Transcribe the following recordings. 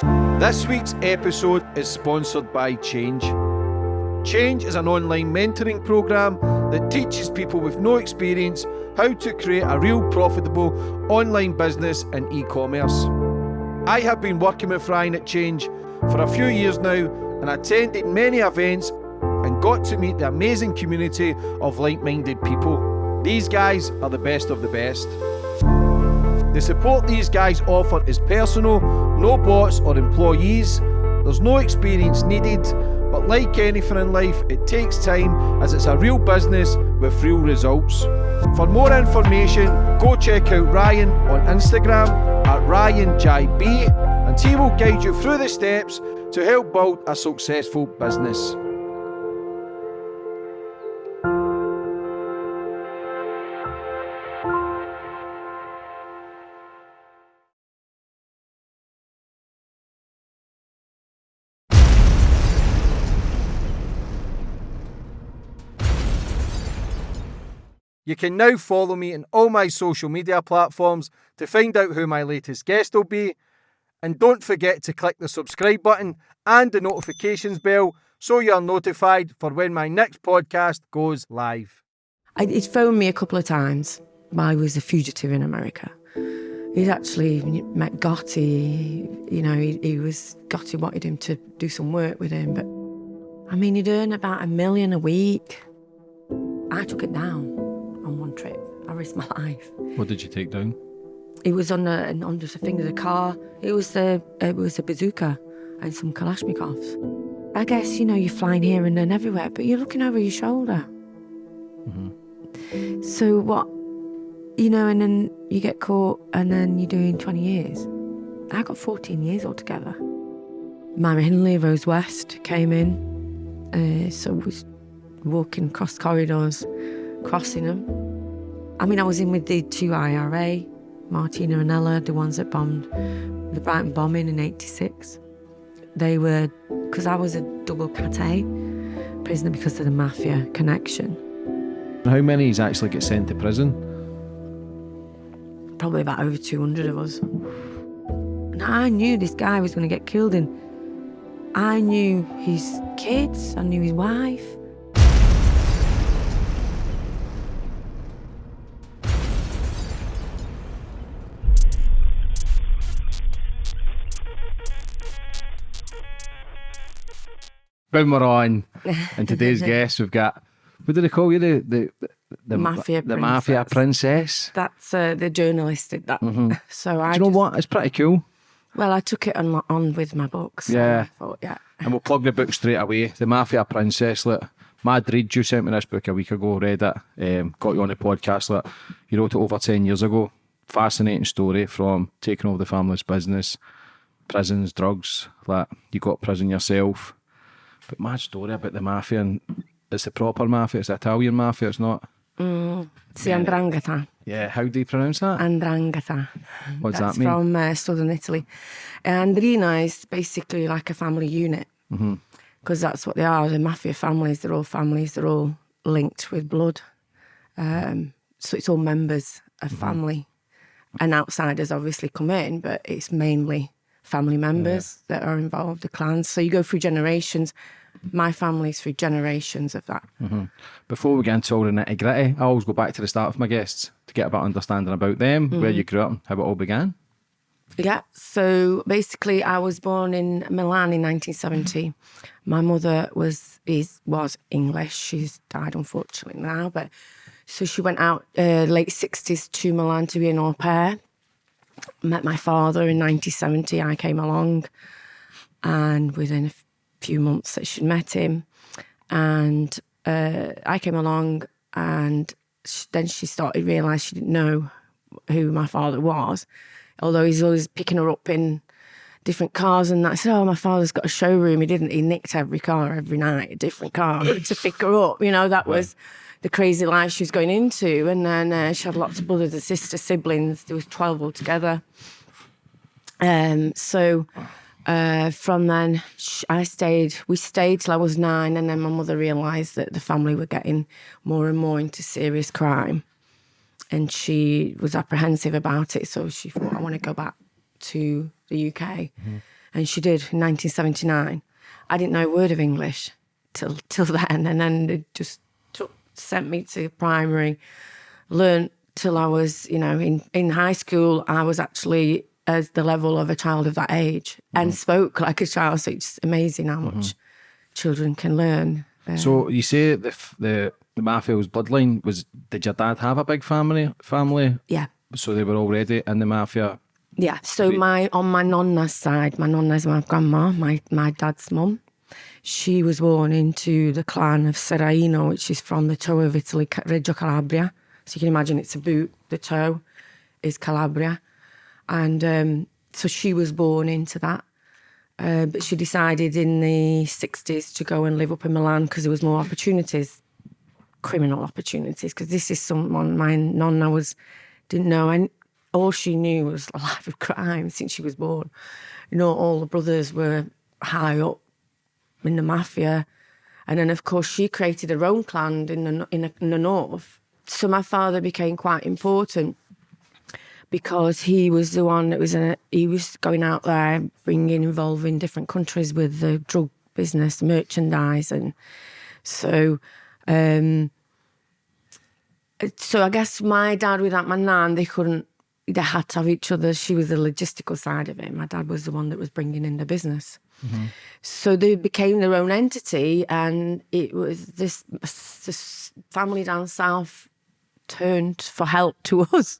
This week's episode is sponsored by Change. Change is an online mentoring program that teaches people with no experience how to create a real profitable online business in e commerce. I have been working with Ryan at Change for a few years now and attended many events and got to meet the amazing community of like minded people. These guys are the best of the best. The support these guys offer is personal, no bots or employees. There's no experience needed, but like anything in life, it takes time as it's a real business with real results. For more information, go check out Ryan on Instagram at RyanJB and he will guide you through the steps to help build a successful business. You can now follow me on all my social media platforms to find out who my latest guest will be. And don't forget to click the subscribe button and the notifications bell so you're notified for when my next podcast goes live. I, he'd phoned me a couple of times I was a fugitive in America. He'd actually met Gotti, you know, he, he was, Gotti wanted him to do some work with him, but I mean, he'd earn about a million a week. I took it down trip. I risked my life. What did you take down? It was on a, under the thing of the car. It was a, it was a bazooka and some Kalashnikovs. I guess, you know, you're flying here and then everywhere, but you're looking over your shoulder. Mm-hmm. So what, you know, and then you get caught and then you're doing 20 years. I got 14 years altogether. Myra Hindley, Rose West came in. Uh, so was walking across corridors crossing them. I mean, I was in with the two IRA, Martina and Ella, the ones that bombed the Brighton bombing in 86. They were, because I was a double cat prisoner because of the mafia connection. How many actually get sent to prison? Probably about over 200 of us. And I knew this guy was going to get killed, and I knew his kids, I knew his wife. On, and today's guest, we've got what do they call you? The the the mafia the princess. mafia princess. That's uh, the journalist did that. Mm-hmm. So I. Do you know what? It's pretty cool. Well, I took it on on with my books. So Yeah. Thought, yeah. And we'll plug the book straight away. The Mafia Princess. Look, Mad Reed, you sent me this book a week ago. Read it. Um, got you on the podcast. Look, you wrote it over ten years ago. Fascinating story from taking over the family's business, prisons, drugs. Like you got prison yourself. But mad story about the mafia and it's the proper mafia. It's the Italian mafia. It's not. See, Andrangheta. Yeah. How do you pronounce that? Andrangheta. What does That's that mean? from uh, southern Italy. Andrina is basically like a family unit Mm-hmm. because that's what they are. The mafia families, they're all families, they're all linked with blood. Um, so it's all members of Mm-hmm. family. And outsiders obviously come in, but it's mainly family members that are involved, the clans. So you go through generations. My family's through generations of that. Mm-hmm. Before we get into all the nitty gritty, I always go back to the start of my guests to get a of understanding about them, where mm-hmm. you grew up, and how it all began. Yeah. So basically, I was born in Milan in 1970. Mm-hmm. My mother was is was English. She's died unfortunately now, but so she went out uh, late 60s to Milan to be an au pair. Met my father in 1970. I came along, and within a few months that she'd met him, and uh, I came along, and sh- then she started realise she didn't know who my father was, although he's always picking her up in different cars and that. I said, oh, my father's got a showroom. He didn't. He nicked every car every night, a different car to pick her up. You know, that was the crazy life she was going into. And then uh, she had lots of brothers and sisters, siblings. There was 12 altogether. Um, so uh, from then, I stayed, we stayed till I was nine. And then my mother realised that the family were getting more and more into serious crime. And she was apprehensive about it. So she thought, I want to go back to the UK. And and she did in 1979. I didn't know a word of English till till then, and then it just sent me to primary, learned till I was, you know, in in high school. I was actually as the level of a child of that age and spoke like a child. So it's amazing how much children can learn. Uh, So you say the f- the the mafia's bloodline was? Did your dad have a big family? Family? yeah. So they were already in the mafia. Yeah. So my on my nonna's side, my nonna's my grandma, my my dad's mum. She was born into the clan of Serraino, which is from the toe of Italy, Reggio Calabria. So you can imagine it's a boot. The toe is Calabria, and um, so she was born into that. Uh, but she decided in the 60s to go and live up in Milan because there was more opportunities, criminal opportunities. Because this is someone my nonna was didn't know, and all she knew was a life of crime since she was born. You know, all the brothers were high up in the mafia, and then of course she created her own clan in the in the, in the north. So my father became quite important because he was the one that was in a, he was going out there bringing involving different countries with the drug business merchandise and so um so I guess my dad without my nan they couldn't they had to have each other. She was the logistical side of it. My dad was the one that was bringing in the business so they became their own entity and it was this, this family down south turned for help to us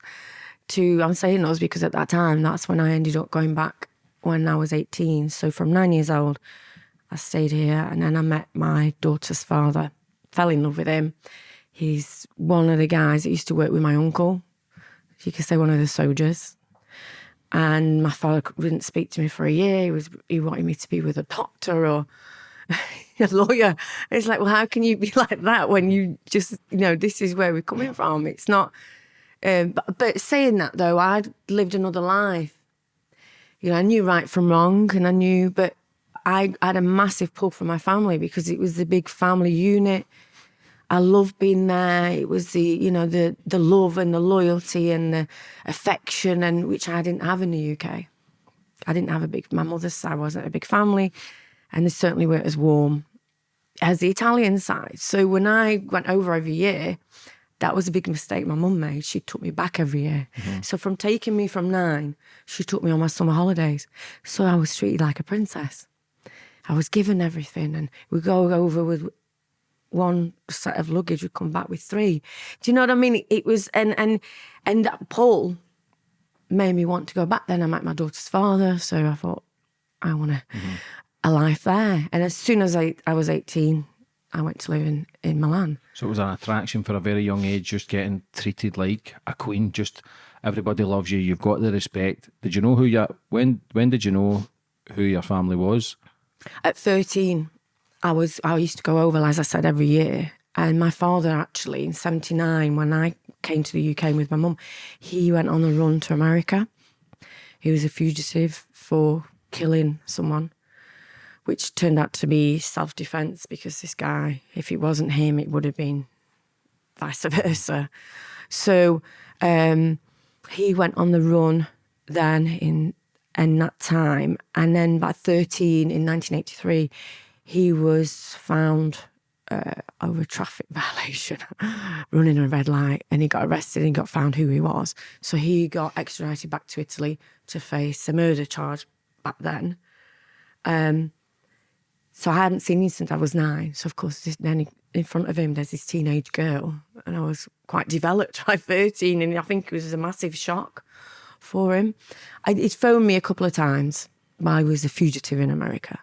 to I'm saying us because at that time that's when I ended up going back when I was 18 so from 9 years old I stayed here and then I met my daughter's father fell in love with him. He's one of the guys that used to work with my uncle. You could say one of the soldiers and my father wouldn't speak to me for a year he was he wanted me to be with a doctor or a lawyer. It's like, well, how can you be like that when you just, you know, this is where we're coming from. It's not. Um, but, but saying that though, I'd lived another life. You know, I knew right from wrong, and I knew, but I had a massive pull from my family because it was the big family unit. I loved being there. It was the, you know, the the love and the loyalty and the affection, and which I didn't have in the UK. I didn't have a big. My mother's side wasn't a big family, and they certainly weren't as warm as the Italian side. So when I went over every year, that was a big mistake my mum made. She took me back every year. Mm-hmm. So from taking me from nine, she took me on my summer holidays. So I was treated like a princess. I was given everything, and we go over with one set of luggage. We come back with three. Do you know what I mean? It was and and and that pull made me want to go back. Then I met my daughter's father, so I thought I want to mm-hmm. a life there. And as soon as I, I was 18, I went to live in, in Milan. So it was an attraction for a very young age, just getting treated like a queen. Just everybody loves you. You've got the respect. Did you know who you? When when did you know who your family was? At 13, I was I used to go over, as I said, every year. And my father actually, in 79, when I came to the UK with my mum, he went on a run to America. He was a fugitive for killing someone, which turned out to be self defense because this guy, if it wasn't him, it would have been vice versa. So um, he went on the run then in in that time, and then by thirteen in 1983, he was found uh, over traffic violation, running a red light, and he got arrested and got found who he was. So he got extradited back to Italy to face a murder charge back then. Um, so I hadn't seen him since I was nine. So of course, this, then he- in front of him, there's this teenage girl, and I was quite developed by 13, and I think it was a massive shock for him. I, he'd phoned me a couple of times he was a fugitive in America.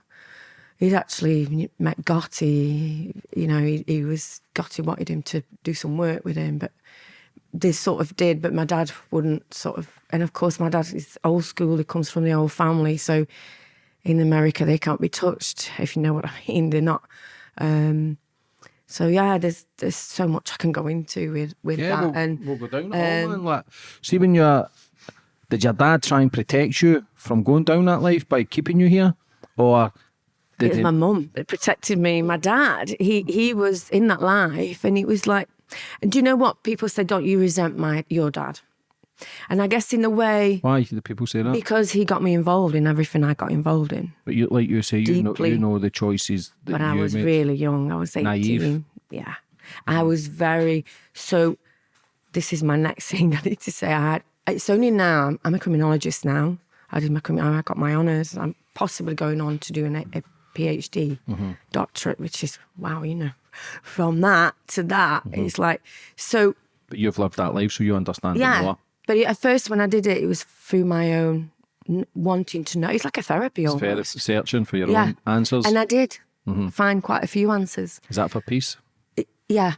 He'd actually met Gotti, you know, he, he was, Gotti wanted him to do some work with him, but they sort of did, but my dad wouldn't sort of. And of course, my dad is old school, he comes from the old family. So in America, they can't be touched, if you know what I mean. They're not. Um, so yeah, there's there's so much I can go into with with that. we'll, and we'll go down all. Like, see, when you're, did your dad try and protect you from going down that life by keeping you here, or It was he? my mum that protected me. My dad, he he was in that life, and it was like, and do you know what people say? Don't you resent my your dad? And I guess in a way, Why do people say that? because he got me involved in everything I got involved in. But you, like you say, you know, you know the choices that But you I was made. really young. I was 18. Naive. Yeah. I was very, so this is my next thing I need to say. I had, it's only now, I'm, a criminologist now. I did my, I got my honours. I'm possibly going on to do an, a PhD Mm-hmm. doctorate, which is, wow, you know, from that to that, Mm-hmm. it's like, so but you've lived that life, so you understand it yeah. more. But at first, when I did it, it was through my own wanting to know. It's like a therapy It's almost. searching for your Yeah. own answers. And I did Mm-hmm. find quite a few answers. Is that for peace? yeah,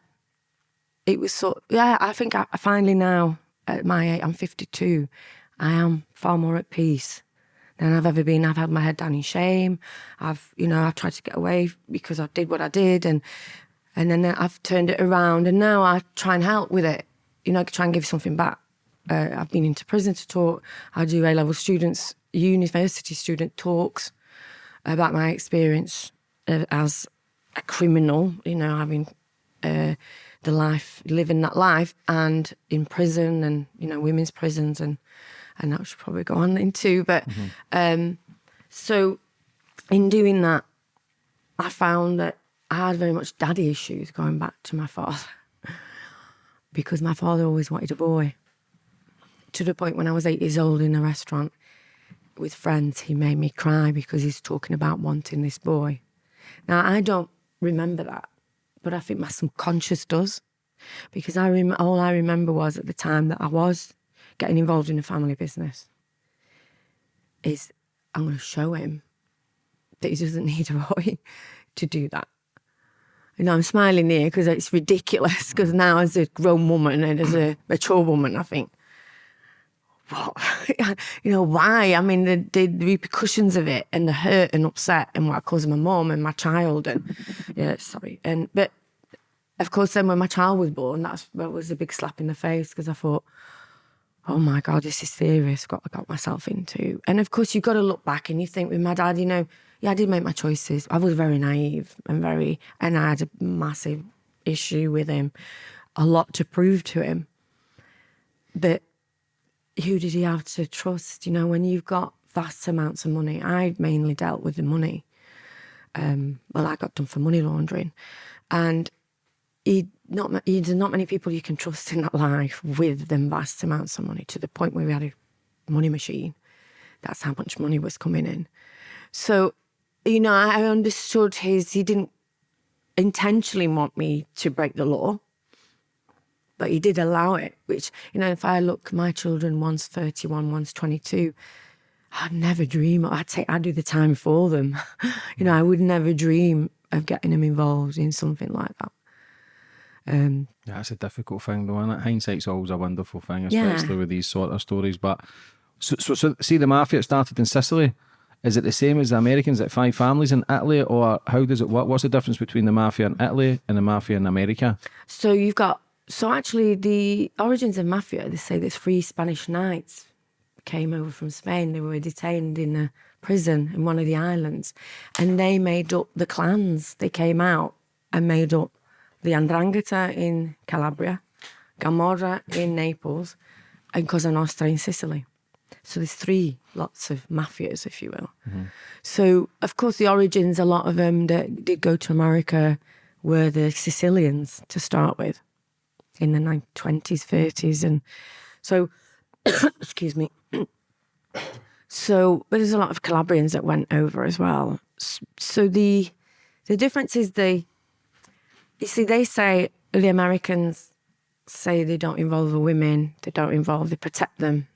it was so. Yeah, I think I, I finally now at my age, I'm 52. I am far more at peace than I've ever been. I've had my head down in shame. I've, you know, I've tried to get away because I did what I did, and and then I've turned it around, and now I try and help with it. You know, try and give something back. Uh, I've been into prison to talk. I do A level students, university student talks about my experience uh, as a criminal, you know, having uh, the life, living that life, and in prison, and you know, women's prisons, and and that should probably go on into. But um, so, in doing that, I found that I had very much daddy issues going back to my father, because my father always wanted a boy. To the point when I was eight years old in a restaurant with friends, he made me cry because he's talking about wanting this boy. Now I don't remember that, but I think my subconscious does, because I rem- all I remember was at the time that I was getting involved in a family business. Is I'm going to show him that he doesn't need a boy to do that. You know, I'm smiling here because it's ridiculous. Because now, as a grown woman and as a mature woman, I think, what? you know, why? I mean, the, the, repercussions of it and the hurt and upset and what it caused my mom and my child and yeah, sorry. And but of course, then when my child was born, that was a big slap in the face because I thought, oh my god, this is serious. What I got myself into. And of course, you've got to look back and you think with my dad, you know, yeah, I did make my choices. I was very naive and very, and I had a massive issue with him, a lot to prove to him. But who did he have to trust? You know, when you've got vast amounts of money, I mainly dealt with the money. Um, well, I got done for money laundering, and he not he, there's not many people you can trust in that life with them vast amounts of money to the point where we had a money machine. That's how much money was coming in. So, you know, I understood his. He didn't intentionally want me to break the law but he did allow it. Which you know, if I look, my children, one's thirty-one, one's twenty-two. I'd never dream. I'd say I'd do the time for them. you know, I would never dream of getting them involved in something like that. Um, Yeah, it's a difficult thing, though, isn't it? Hindsight's always a wonderful thing, Yeah. especially with these sort of stories. But so, so, so, see, the mafia started in Sicily. Is it the same as the Americans at five families in Italy, or how does it work? What's the difference between the mafia in Italy and the mafia in America? so you've got so actually the origins of mafia. They say there's three Spanish knights came over from Spain. They were detained in a prison in one of the islands, and they made up the clans. They came out and made up the Andrangheta in Calabria, Camorra in Naples, and Cosa Nostra in Sicily. So there's three lots of mafias, if you will. Mm-hmm. So of course the origins, a lot of them that did go to America were the Sicilians to start with in the 1920s, 30s, and so excuse me. so, but there's a lot of Calabrians that went over as well. So the the difference is they, you see, they say the Americans say they don't involve the women, they don't involve, they protect them.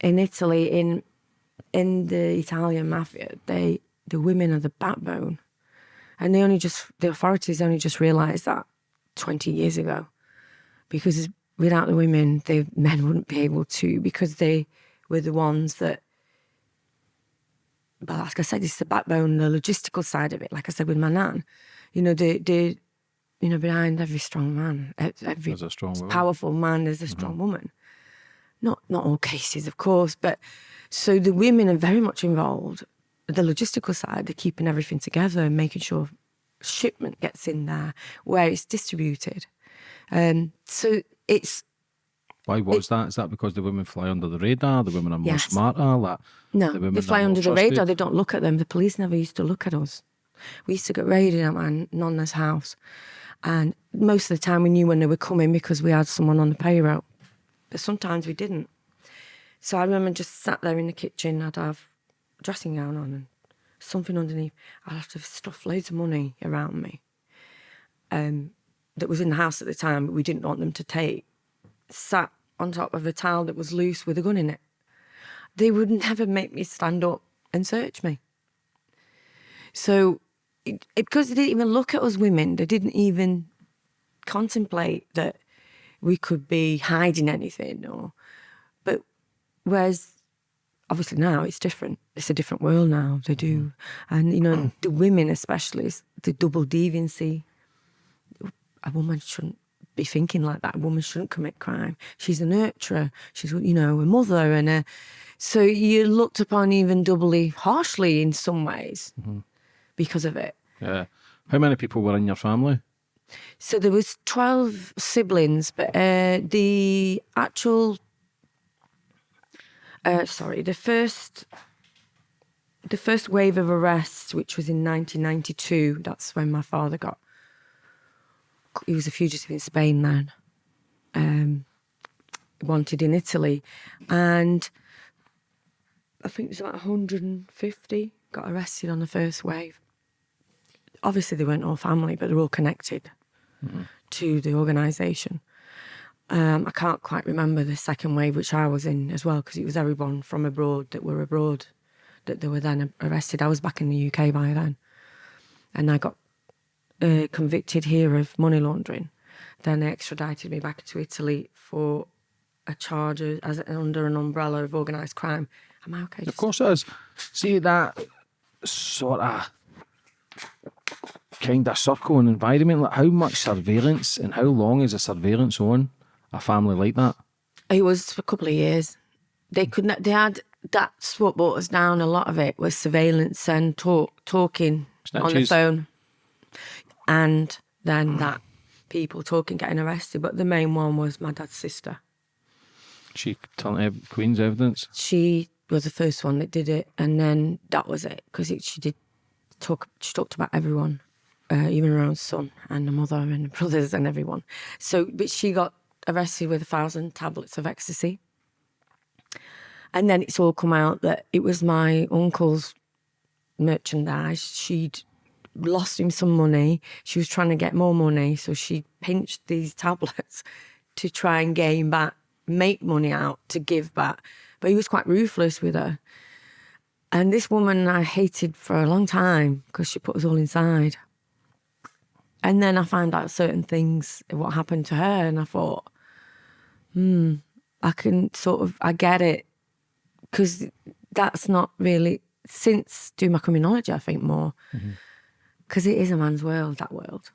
In Italy, in in the Italian mafia, they the women are the backbone, and they only just the authorities only just realised that twenty years ago, because without the women, the men wouldn't be able to because they were the ones that. But like I said, it's the backbone, the logistical side of it. Like I said with my nan, you know, the the, you know, behind every strong man, every a strong woman. powerful man, there's a strong woman. Not not all cases, of course, but so the women are very much involved. The logistical side, they're keeping everything together and making sure shipment gets in there, where it's distributed. Um, so it's Why was that? Is that because the women fly under the radar? The women are more Yes. smarter? That No, the they fly under the radar. They don't look at them. The police never used to look at us. We used to get raided at my nonna's house, and most of the time we knew when they were coming because we had someone on the payroll. But sometimes we didn't. So I remember just sat there in the kitchen. I'd have a dressing gown on and something underneath. I'd have to stuff loads of money around me. Um, that was in the house at the time, but we didn't want them to take. Sat on top of a towel that was loose with a gun in it they would never make me stand up and search me. So, it, because they didn't even look at us women, they didn't even contemplate that we could be hiding anything. Or, but whereas obviously now it's different. It's a different world now. They do, mm-hmm. and you know mm. the women especially the double deviancy. A woman shouldn't be thinking like that. A woman shouldn't commit crime. She's a nurturer. She's you know a mother and a. So you're looked upon even doubly harshly in some ways mm-hmm. Because of it. Yeah. How many people were in your family? So there was twelve siblings, but uh, the actual, uh, sorry, the first, the first wave of arrests, which was in 1992, that's when my father got. He was a fugitive in Spain then, um, wanted in Italy, and I think it was about 150 got arrested on the first wave. Obviously, they weren't all family, but they're all connected to the organisation. Um, I can't quite remember the second wave, which I was in as well, because it was everyone from abroad that were abroad that they were then arrested. I was back in the UK by then, and I got uh, convicted here of money laundering. Then they extradited me back to Italy for a charge as under an umbrella of organised crime. Am I okay? Of course it is. See that sort of kind of circle and environment. Like how much surveillance and how long is a surveillance on a family like that? It was for a couple of years. They could not. They had. That's what brought us down. A lot of it was surveillance and talk, talking on the phone, and then that people talking, getting arrested. But the main one was my dad's sister. She telling ev- Queen's evidence. She was the first one that did it, and then that was it because she did talk. She talked about everyone, uh, even her own son and the mother and the brothers and everyone. So, but she got arrested with a thousand tablets of ecstasy, and then it's all come out that it was my uncle's merchandise. She'd lost him some money. She was trying to get more money, so she pinched these tablets to try and gain back, make money out to give back. But he was quite ruthless with her. And this woman I hated for a long time because she put us all inside. And then I found out certain things, what happened to her, and I thought, hmm, I can sort of, I get it. Because that's not really, since doing my criminology, I think more, because it is a man's world, that world.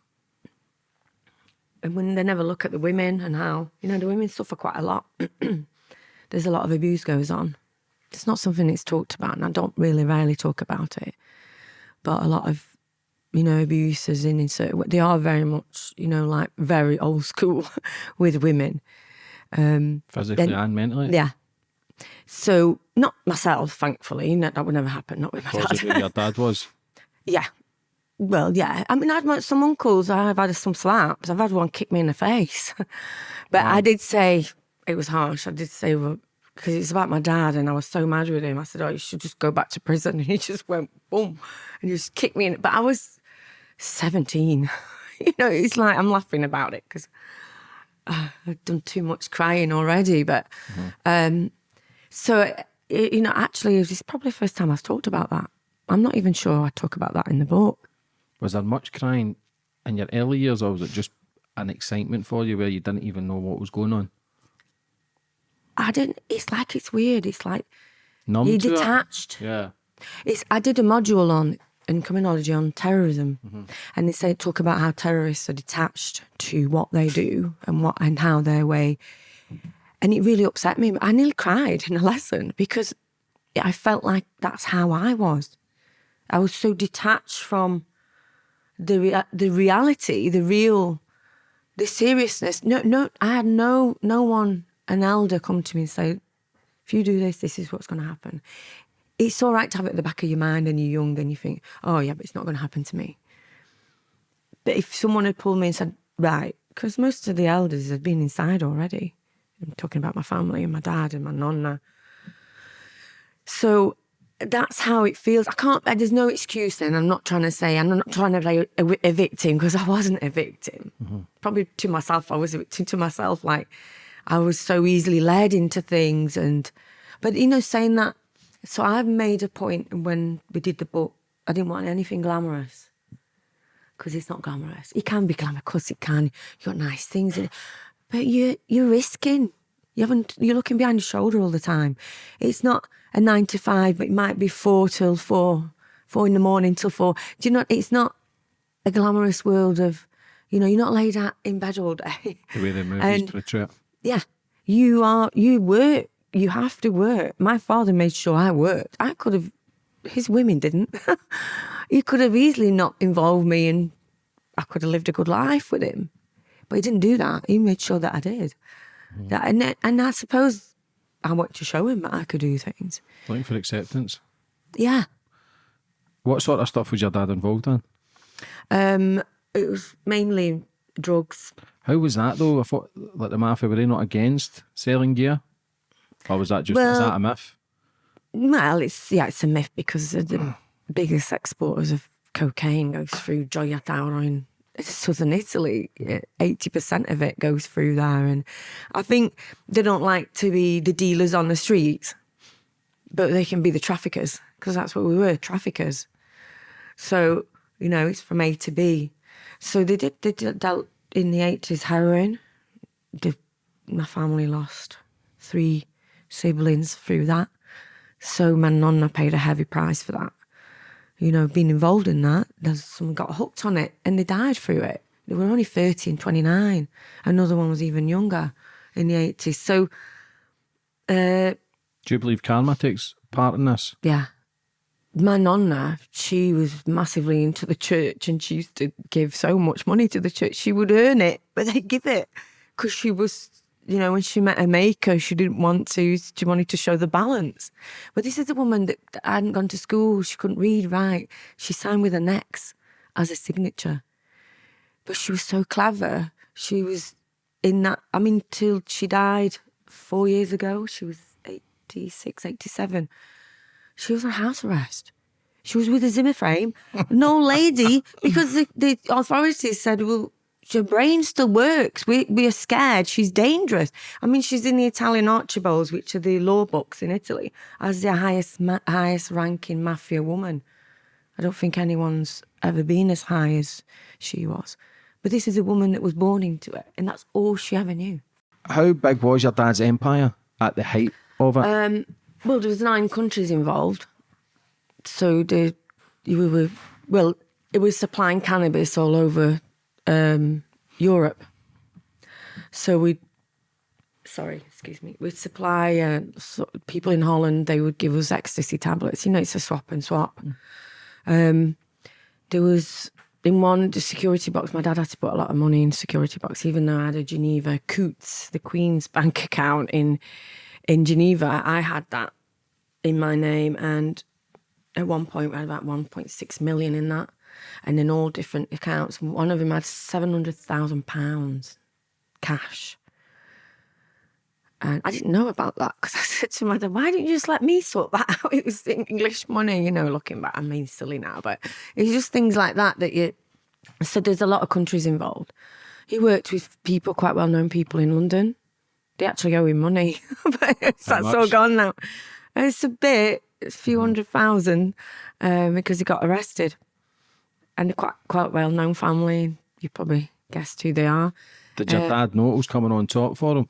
And when they never look at the women and how, you know, the women suffer quite a lot. There's a lot of abuse goes on. It's not something that's talked about, and I don't really rarely talk about it. But a lot of, you know, abuses in, in certain, they are very much, you know, like very old school with women. Um, Physically Then- and mentally. Yeah. So not myself, thankfully. No, that would never happen. Not with my dad. your dad was. yeah. Well, yeah. I mean, I've had some uncles. I've had some slaps. I've had one kick me in the face. but I did say it was harsh. I did say because it's about my dad, and I was so mad with him. I said, "Oh, you should just go back to prison." And he just went boom, and just kicked me in. But I was seventeen. you know, it's like I'm laughing about it because uh, I've done too much crying already. But mm-hmm. um, so it, you know, actually, this is probably the first time I've talked about that. I'm not even sure I talk about that in the book. Was there much crying in your early years, or was it just an excitement for you where you didn't even know what was going on? I didn't. It's like it's weird. It's like Numb you're detached. Yeah. It's. I did a module on in criminology on terrorism, mm-hmm. and they say talk about how terrorists are detached to what they do and what and how their way. And it really upset me. I nearly cried in a lesson because I felt like that's how I was. I was so detached from the rea- the reality, the real, the seriousness. No, no, I had no no one an elder come to me and say, if you do this, this is what's going to happen. It's all right to have it at the back of your mind and you're young and you think, oh, yeah, but it's not going to happen to me. But if someone had pulled me and said, right, because most of the elders had been inside already. I'm talking about my family and my dad and my nonna. So that's how it feels. I can't, there's no excuse then. I'm not trying to say, I'm not trying to play a, a victim because I wasn't a victim. Mm-hmm. Probably to myself, I was a victim to myself. Like I was so easily led into things. And, but you know, saying that, so I've made a point when we did the book, I didn't want anything glamorous because it's not glamorous. It can be glamorous, because it can. You've got nice things in it, but you you're risking. You haven't. You're looking behind your shoulder all the time. It's not a nine to five, but it might be four till four, four in the morning till four. Do you know? It's not a glamorous world of, you know, you're not laid out in bed all day. The way they the movies portray it. Yeah, you are. You work. You have to work. My father made sure I worked. I could have. His women didn't. he could have easily not involved me, and I could have lived a good life with him. But he didn't do that. He made sure that I did. Mm. That, and and I suppose I wanted to show him that I could do things. Looking for acceptance. Yeah. What sort of stuff was your dad involved in? Um, it was mainly drugs. How was that though? I thought like the mafia were they not against selling gear, or was that just well, is that a myth? Well, it's yeah, it's a myth because the biggest exporters of cocaine goes through Gioia Tauro in southern Italy, 80% of it goes through there. And I think they don't like to be the dealers on the streets, but they can be the traffickers because that's what we were traffickers. So, you know, it's from A to B. So they did, they did dealt in the 80s heroin. The, my family lost three siblings through that. So my nonna paid a heavy price for that you know, being involved in that, there's someone got hooked on it and they died through it. They were only 30 and 29. Another one was even younger in the 80s. So, uh, do you believe karma takes part in this? Yeah. My nonna, she was massively into the church and she used to give so much money to the church. She would earn it, but they'd give it because she was you know, when she met her maker, she didn't want to, she wanted to show the balance. But this is a woman that hadn't gone to school, she couldn't read, right? She signed with an X as a signature. But she was so clever. She was in that, I mean, till she died four years ago, she was 86, 87. She was on house arrest. She was with a Zimmer frame, no lady, because the, the authorities said, well, your brain still works. We, we are scared. She's dangerous. I mean, she's in the Italian Archibalds, which are the law books in Italy, as the highest highest ranking mafia woman. I don't think anyone's ever been as high as she was. But this is a woman that was born into it, and that's all she ever knew. How big was your dad's empire at the height of it? Um, well, there was nine countries involved, so the we were well. It was supplying cannabis all over um, Europe. So we, sorry, excuse me, we'd supply uh, so people in Holland. They would give us ecstasy tablets. You know, it's a swap and swap. Mm. Um, there was in one the security box. My dad had to put a lot of money in security box, even though I had a Geneva Coutts, the Queen's bank account in in Geneva. I had that in my name, and at one point we had about 1.6 million in that and in all different accounts. One of them had £700,000 cash. And I didn't know about that because I said to my dad, why didn't you just let me sort that out? It was English money, you know, looking back. I mean, silly now, but it's just things like that that you. So there's a lot of countries involved. He worked with people, quite well known people in London. They actually owe him money, but that's all gone now. It's a bit, it's a few mm-hmm. hundred thousand um, because he got arrested and a quite quite well known family. You probably guessed who they are. Did your uh, dad know it was coming on top for him?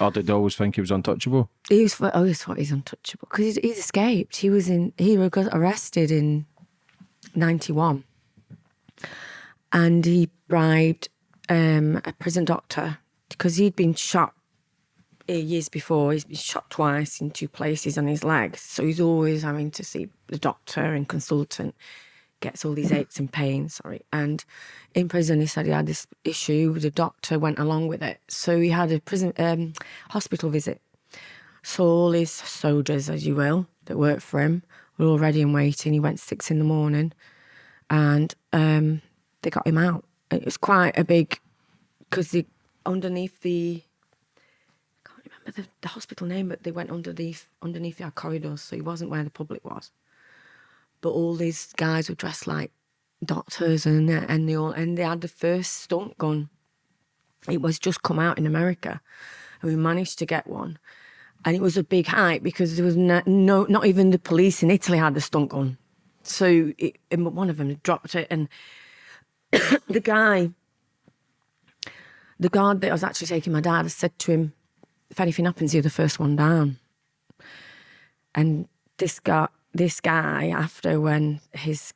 Or did they always think he was untouchable? He was always thought he's untouchable because he's, he's, escaped. He was in he got arrested in ninety one, and he bribed um, a prison doctor because he'd been shot years before. He's been shot twice in two places on his legs, so he's always having to see the doctor and consultant gets all these aches and pains. Sorry, and in prison he said he had this issue. The doctor went along with it, so he had a prison um, hospital visit. So all his soldiers, as you will, that worked for him, were all ready and waiting. He went six in the morning, and um, they got him out. It was quite a big because underneath the remember the, the hospital name, but they went underneath underneath our corridors, so he wasn't where the public was. But all these guys were dressed like doctors, and and they all and they had the first stunt gun. It was just come out in America, and we managed to get one. And it was a big hype because there was no, no not even the police in Italy had the stunt gun. So it, one of them dropped it, and the guy, the guard that was actually taking my dad, said to him, "If anything happens, you're the first one down." And this guy, this guy, after when his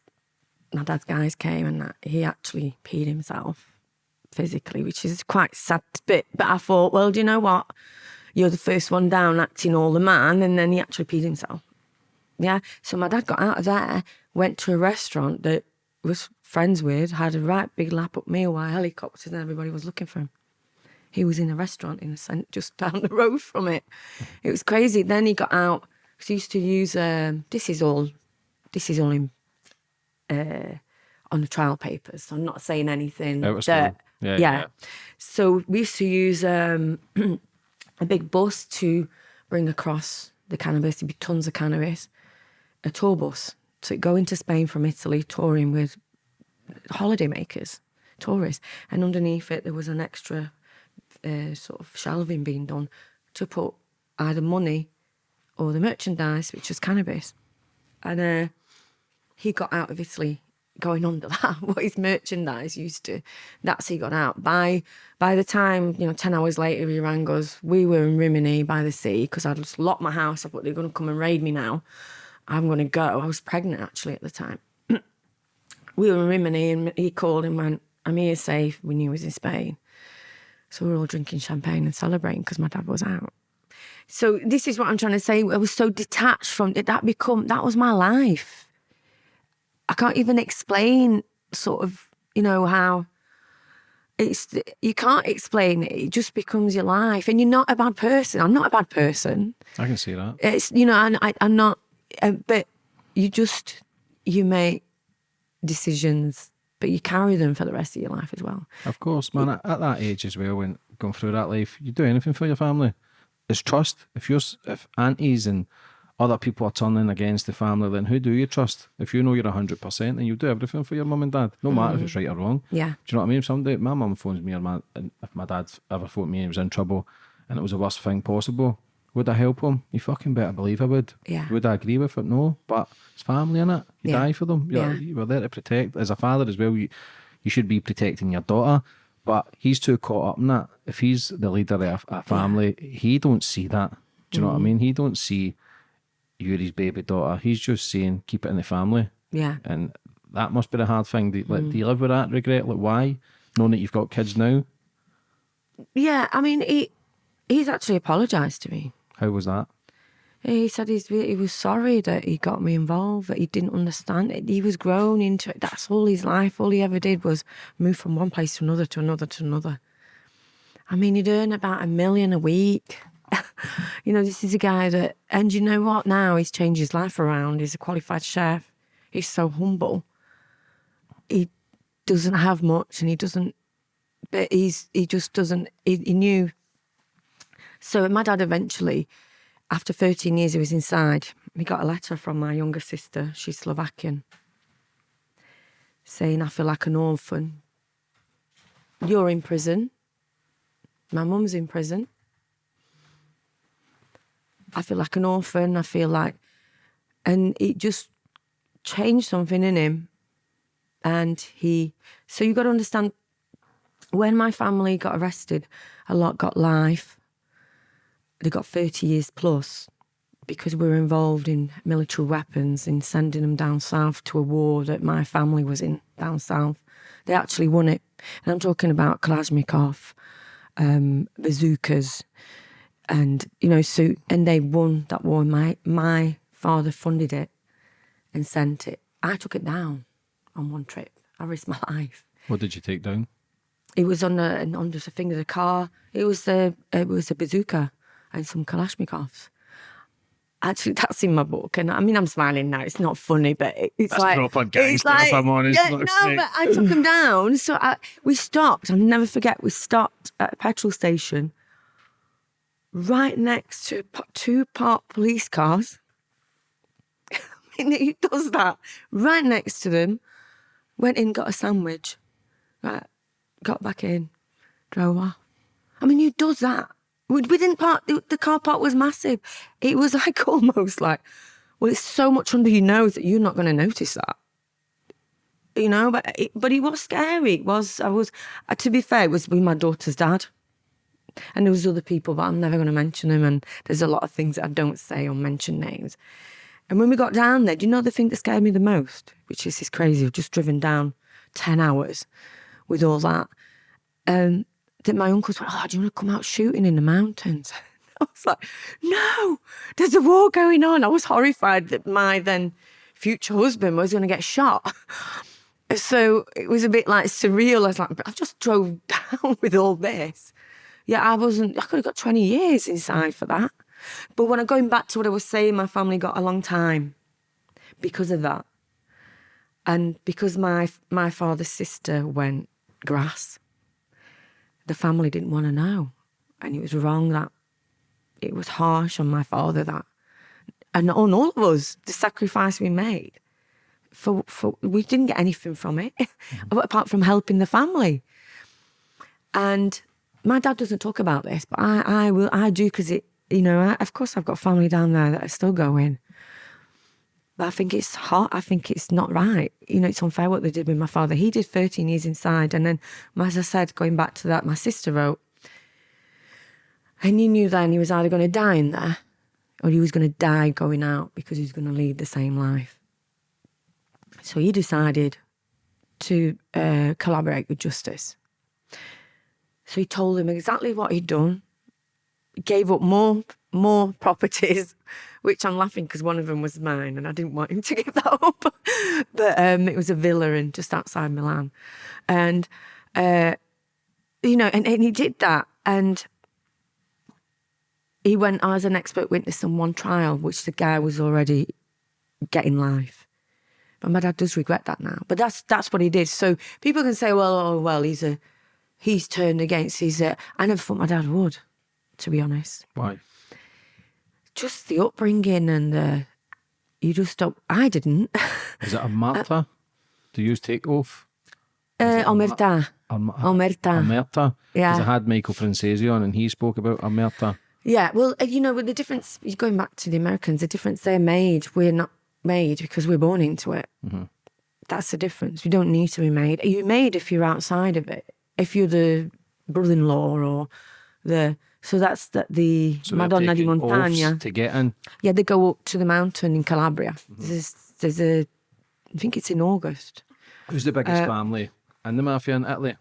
my dad's guys came and that, he actually peed himself physically, which is quite sad bit. But I thought, well, do you know what? You're the first one down, acting all the man, and then he actually peed himself. Yeah. So my dad got out of there, went to a restaurant that was friends with, had a right big lap up meal while helicopters and everybody was looking for him. He was in a restaurant in a cent just down the road from it. It was crazy. Then he got out. He used to use um, this is all this is all in uh, on the trial papers. So I'm not saying anything. That. Yeah, yeah. yeah. So we used to use um, a big bus to bring across the cannabis. There'd be tons of cannabis. A tour bus to go into Spain from Italy, touring with holidaymakers, tourists, and underneath it there was an extra uh, sort of shelving being done to put either money or the merchandise, which was cannabis. And uh, he got out of Italy going under that. what his merchandise used to, that's he got out. By by the time you know, ten hours later, he rang us. We were in Rimini by the sea because I'd just locked my house. I thought they're going to come and raid me now. I'm going to go. I was pregnant actually at the time. we were in Rimini and he called and went, I'm here safe. We knew he was in Spain. So we were all drinking champagne and celebrating because my dad was out. So this is what I'm trying to say. I was so detached from it. That become that was my life. I can't even explain sort of, you know, how it's you can't explain it. It just becomes your life. And you're not a bad person. I'm not a bad person. I can see that. It's you know, and I, I'm not um, but you just you make decisions, but you carry them for the rest of your life as well. Of course, man. At, at that age as well, when going through that life, you do anything for your family. It's trust. If you're, if aunties and other people are turning against the family, then who do you trust? If you know you're hundred percent, then you do everything for your mum and dad, no matter if it's mm-hmm. right or wrong. Yeah. Do you know what I mean? If somebody, my mum phones me or my, and if my dad ever phoned me and was in trouble, and it was the worst thing possible, would I help him? You fucking better believe I would. Yeah. Would I agree with it? No, but it's family in it. You Yeah. die for them. You're, Yeah. you were there to protect. As a father as well, you you should be protecting your daughter. But he's too caught up in that. If he's the leader of a, family, he don't see that. Do you know Mm. what I mean? He don't see you're his baby daughter. He's just saying keep it in the family. Yeah. And that must be the hard thing. Do, like, Mm. do you live with that regret? Like why? Knowing that you've got kids now. Yeah. I mean, he he's actually apologized to me. How was that? He said he's he was sorry that he got me involved, that he didn't understand it. He was grown into it. That's all his life. All he ever did was move from one place to another, to another, to another. I mean, he'd earn about a million a week. you know, this is a guy that, and you know what? Now he's changed his life around. He's a qualified chef. He's so humble. He doesn't have much, and he doesn't. But he's he just doesn't. He, he knew. So my dad eventually after 13 years he was inside, he got a letter from my younger sister, she's Slovakian, saying, I feel like an orphan. You're in prison. My mum's in prison. I feel like an orphan. I feel like, and it just changed something in him. And he, so you got to understand, when my family got arrested, a lot got life they got 30 years plus because we were involved in military weapons in sending them down south to a war that my family was in down south. They actually won it. And I'm talking about Kalashnikov, um, bazookas, and, you know, so, and they won that war. My, my father funded it and sent it. I took it down. on one trip. I risked my life. What did you take down? It was on a, on just a thing of the car. It was a it was a bazooka and some Kalashnikovs. Actually, that's in my book, and I mean, I'm smiling now. It's not funny, but it's That's like proper it's gangster, if I'm honest, Yeah, like, no, mate. but I took them down. So I, we stopped. I'll never forget. We stopped at a petrol station, right next to two parked police cars. I mean, who does that? Right next to them. Went in, got a sandwich. Right, got back in, drove off. I mean, who does that? We, we didn't park. The, the car park was massive. It was like almost like, well, it's so much under your nose that you're not going to notice that. You know, but it, but it was scary. It was. I was. Uh, to be fair, it was with my daughter's dad, and there was other people, but I'm never going to mention them. And there's a lot of things that I don't say or mention names. And when we got down there, do you know the thing that scared me the most? Which is this crazy. We've just driven down ten hours with all that. Um, that my uncles went, Oh, do you want to come out shooting in the mountains? I was like, No, there's a war going on. I was horrified that my then future husband was going to get shot. So it was a bit like surreal. I was like, I've just drove down with all this. Yeah, I wasn't, I could have got 20 years inside for that. But when I'm going back to what I was saying, my family got a long time because of that. And because my my father's sister went grass, the family didn't want to know. And it was wrong that it was harsh on my father that and on all of us, the sacrifice we made. For for we didn't get anything from it mm-hmm. apart from helping the family. And my dad doesn't talk about this, but I, I will I do because it you know, I, of course I've got family down there that are still going. But I think it's hot. I think it's not right. You know, it's unfair what they did with my father. He did 13 years inside. And then, as I said, going back to that, my sister wrote, and he knew then he was either going to die in there or he was going to die going out because he was going to lead the same life. So he decided to uh, collaborate with Justice. So he told him exactly what he'd done, gave up more more properties, which I'm laughing because one of them was mine, and I didn't want him to give that up. but um, it was a villa in just outside Milan, and uh, you know, and, and he did that, and he went as an expert witness on one trial, which the guy was already getting life. But my dad does regret that now. But that's that's what he did. So people can say, well, oh, well, he's a he's turned against He's Uh, I never thought my dad would, to be honest Why? Just the upbringing and the you just don't I didn't Is it a martyr? Do you take oath? uh, omerta omerta Omerta. Yeah. Because I had Michael Franzese on and he spoke about Omerta. yeah well uh, you know with the difference you going back to the Americans the difference they're made we're not made because we're born into it that's the difference we don't need to be made you're made if you're outside of it if you're the brother-in-law or the so that's the, the So Madonna di Montagna to get in. yeah they go up to the mountain in Calabria there's, there's a I think it's in August Who's the Uh, biggest family in the mafia in Italy?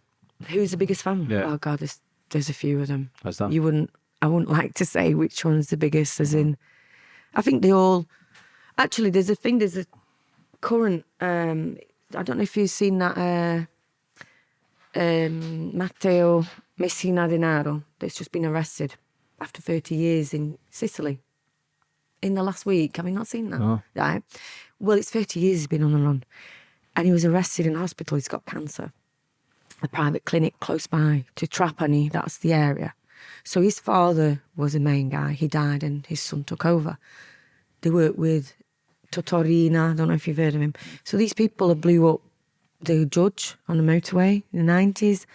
Who's the biggest family? Yeah. Oh God, there's there's a few of them. Is there? You wouldn't. I wouldn't like to say which one's the biggest. As in, I think they all. Actually, there's a thing. There's a current. um I don't know if you've seen that. Uh, um, Matteo Messina Denaro that's just been arrested after 30 years in Sicily. In the last week, have you not seen that? No. Right. Well, it's 30 years he's been on the run, and he was arrested in hospital. He's got cancer a private clinic close by to Trapani, that's the area. So his father was the main guy. He died and his son took over. They worked with Totò Riina, I don't know if you've heard of him. So these people have blew up the judge on the motorway in the 90s,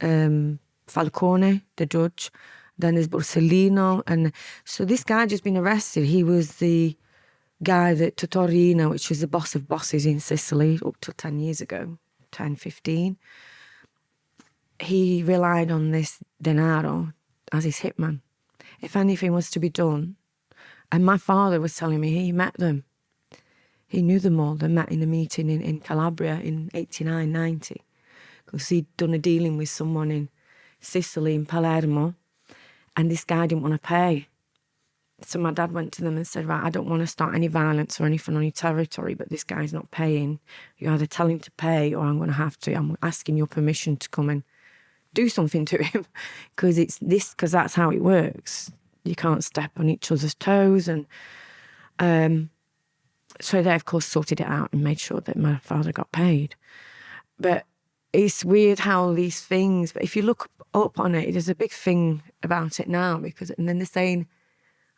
um, Falcone, the judge. Then there's Borsellino. And so this guy just been arrested. He was the guy that Totò Riina, which was the boss of bosses in Sicily up to 10 years ago, 10, 15 he relied on this denaro as his hitman. If anything was to be done, and my father was telling me he met them. He knew them all. They met in a meeting in, in Calabria in 89, 90. Because he'd done a dealing with someone in Sicily, in Palermo, and this guy didn't want to pay. so my dad went to them and said, Right, I don't want to start any violence or anything on your territory, but this guy's not paying. You either tell him to pay or I'm going to have to. I'm asking your permission to come and do something to him because it's this, because that's how it works. You can't step on each other's toes. And um, so they, of course, sorted it out and made sure that my father got paid. But it's weird how these things, but if you look up on it, there's a big thing about it now because, and then they're saying,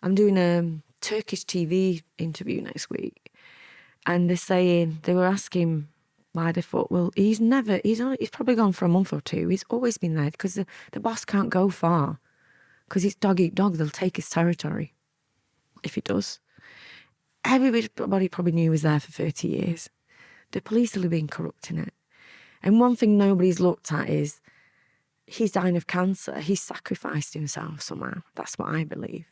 I'm doing a Turkish TV interview next week, and they're saying they were asking why they thought, well, he's never, he's only, he's probably gone for a month or two. He's always been there because the, the boss can't go far because it's dog eat dog. They'll take his territory if he does. Everybody probably knew was there for 30 years. The police have been corrupting it. And one thing nobody's looked at is he's dying of cancer. He's sacrificed himself somehow. That's what I believe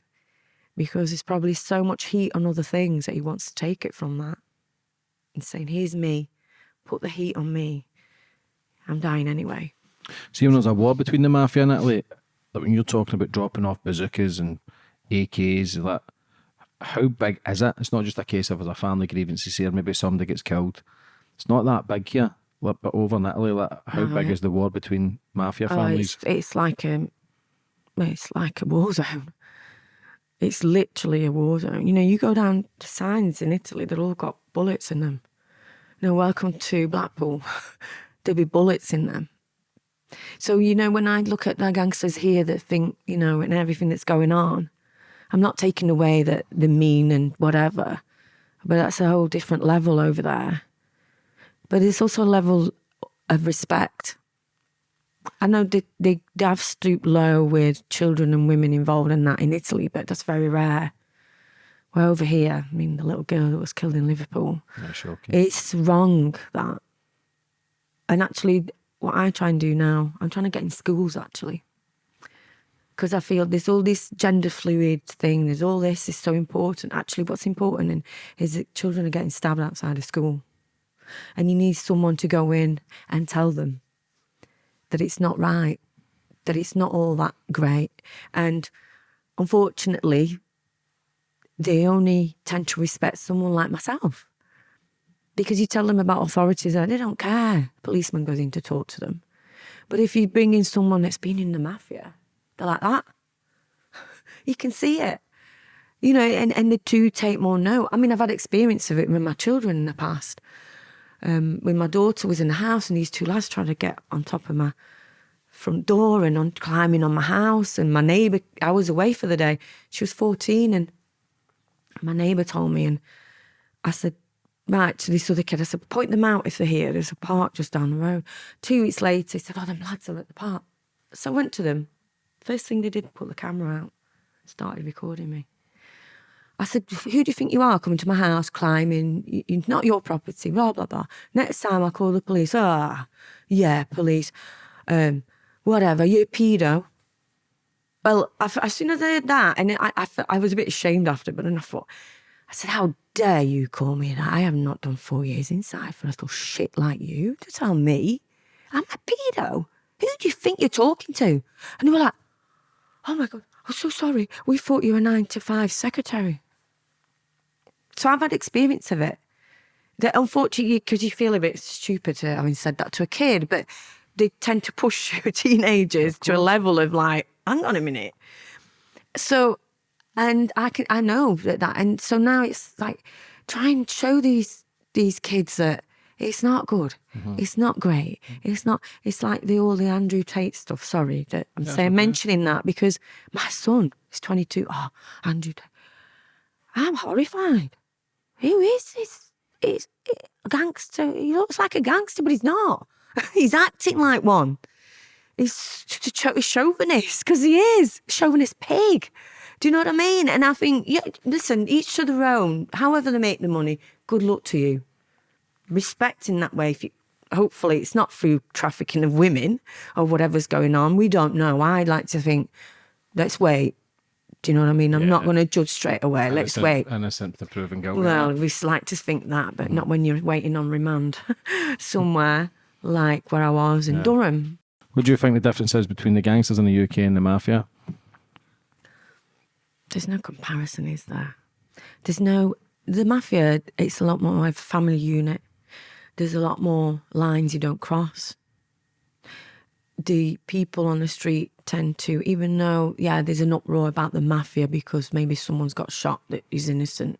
because there's probably so much heat on other things that he wants to take it from that and saying, Here's me, put the heat on me. I'm dying anyway. So See, when there's a war between the mafia and Italy, like when you're talking about dropping off bazookas and AKs, like, how big is it? It's not just a case of as a family grievances here, maybe somebody gets killed. It's not that big here. But over in Italy, like, how Oh, big is the war between mafia Oh, families? it's, it's like um, a, it's like a war zone. It's literally a war zone. You know, you go down to signs in Italy, they've all got bullets in them. You know, welcome to Blackpool. There'll be bullets in them. So, you know, when I look at the gangsters here that think, you know, and everything that's going on, I'm not taking away that they're mean and whatever, but that's a whole different level over there. But it's also a level of respect. I know they, they, they have stooped low with children and women involved in that in Italy, but that's very rare. Well, over here, I mean, the little girl that was killed in Liverpool, it's wrong that. And actually, what I try and do now, I'm trying to get in schools actually. Because I feel there's all this gender fluid thing, there's all this is so important. Actually, what's important and is that children are getting stabbed outside of school. And you need someone to go in and tell them that it's not right, that it's not all that great. And unfortunately, they only tend to respect someone like myself because you tell them about authorities and they don't care. Policeman goes in to talk to them. But if you bring in someone that's been in the mafia, they're like that. You can see it. You know, and, and the two take more note. I mean, I've had experience of it with my children in the past. Um, when my daughter was in the house and these two lads tried to get on top of my front door and on climbing on my house and my neighbour I was away for the day. She was 14 and my neighbour told me and I said, right, to this other kid, I said, point them out if they're here. There's a park just down the road. Two weeks later, he said, oh, them lads are at the park. So I went to them. First thing they did, put the camera out, started recording me. I said, who do you think you are coming to my house, climbing? It's not your property, blah, blah, blah. Next time I call the police. Ah, yeah, police. Um, whatever, you're a pedo. Well, I, as soon as I heard that, and I, I, I was a bit ashamed after, but then I thought, I said, how dare you call me that? I have not done four years inside for a little shit like you to tell me I'm a pedo. Who do you think you're talking to? And they were like, oh my God, I'm so sorry. We thought you were a nine to five secretary. So I've had experience of it. That unfortunately, because you feel a bit stupid to having said that to a kid, but they tend to push teenagers to a level of like, hang on a minute. So, and I can I know that, that and so now it's like try and show these these kids that it's not good. Mm-hmm. It's not great. It's not. It's like the all the Andrew Tate stuff. Sorry that I'm saying mentioning that because my son is 22. Oh, Andrew Tate. I'm horrified. Who is this? It's a gangster. He looks like a gangster, but he's not. he's acting like one. He's he's chauvinist because he is chauvinist pig. Do you know what I mean? And I think, yeah, listen, each to their own. However they make the money, good luck to you. Respect in that way. If you, hopefully, it's not through trafficking of women or whatever's going on. We don't know. I like to think, let's wait. Do you know what I mean? I'm not going to judge straight away. Let's wait. Innocent to proven guilty. Well, we like to think that, but not when you're waiting on remand somewhere like where I was in Durham. What do you think the difference is between the gangsters in the UK and the mafia? there's no comparison, is there? There's no the mafia. It's a lot more of a family unit. There's a lot more lines you don't cross. The people on the street tend to, even though yeah, there's an uproar about the mafia because maybe someone's got shot that is innocent,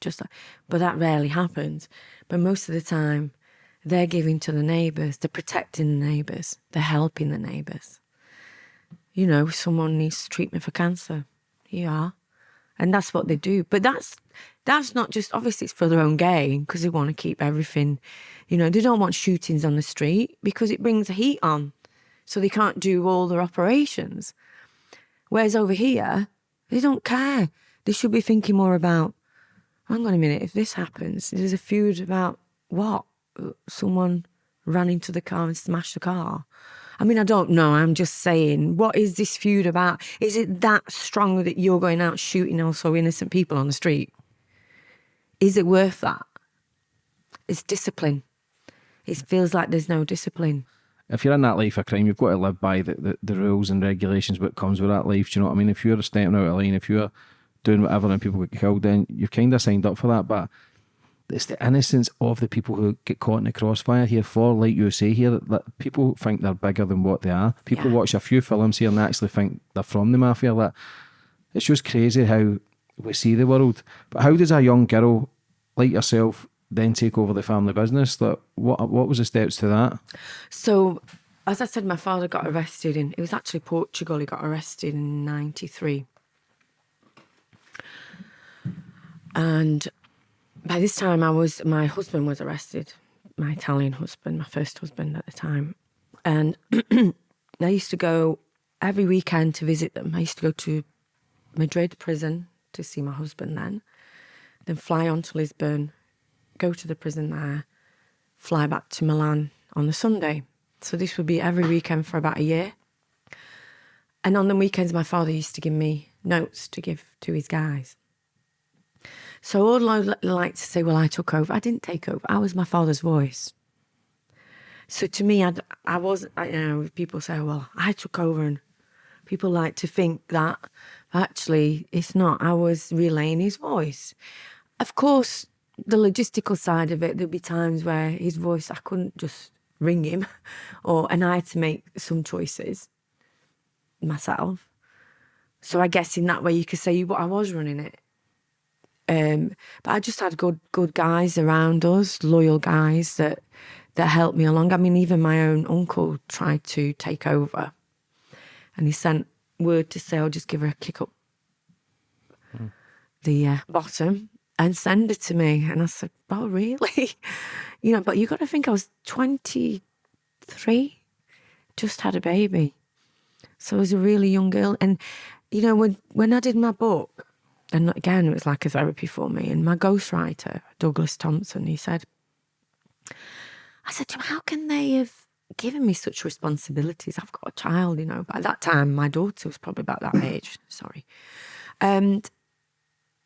just like, but that rarely happens. But most of the time, they're giving to the neighbours, they're protecting the neighbours, they're helping the neighbours. You know, someone needs treatment for cancer. You are. And that's what they do. But that's that's not just obviously it's for their own gain because they want to keep everything, you know, they don't want shootings on the street because it brings heat on. So they can't do all their operations. Whereas over here, they don't care. They should be thinking more about, hang on a minute, if this happens, there's a feud about what? Someone ran into the car and smashed the car. I mean, I don't know. I'm just saying, what is this feud about? Is it that strong that you're going out shooting also innocent people on the street? Is it worth that? It's discipline. It feels like there's no discipline. If you're in that life of crime, you've got to live by the, the, the rules and regulations what comes with that life. Do you know what I mean? If you're stepping out of line, if you're doing whatever and people get killed, then you've kind of signed up for that. But it's the innocence of the people who get caught in the crossfire here for, like you say here, that, people think they're bigger than what they are. People Yeah. watch a few films here and actually think they're from the mafia. That it's just crazy how we see the world. But how does a young girl like yourself then take over the family business? That what what was the steps to that? So, as I said, my father got arrested in, it was actually Portugal. He got arrested in 93. And by this time, I was, my husband was arrested, my Italian husband, my first husband at the time. And I used to go every weekend to visit them. I used to go to Madrid prison to see my husband then, then fly on to Lisbon, go to the prison there, fly back to Milan on the Sunday. So this would be every weekend for about a year. And on the weekends, my father used to give me notes to give to his guys. So all I like to say, well, I took over. I didn't take over. I was my father's voice. So to me, I'd, I was, I, you know, people say, well, I took over, and people like to think that. Actually, it's not. I was relaying his voice. Of course, the logistical side of it, there'd be times where his voice, I couldn't just ring him, or and I had to make some choices myself. So I guess in that way, you could say I was running it. Um, but I just had good good guys around us, loyal guys that that helped me along. I mean, even my own uncle tried to take over, and he sent word to say, "I'll just give her a kick up the uh, bottom and send it to me." And I said, "Oh, really?" you know, but you got to think I was twenty three, just had a baby, so I was a really young girl, and you know, when when I did my book and again, it was like a therapy for me. And my ghostwriter, Douglas Thompson, he said, I said to him, How can they have given me such responsibilities? I've got a child, you know. By that time, my daughter was probably about that age, sorry. And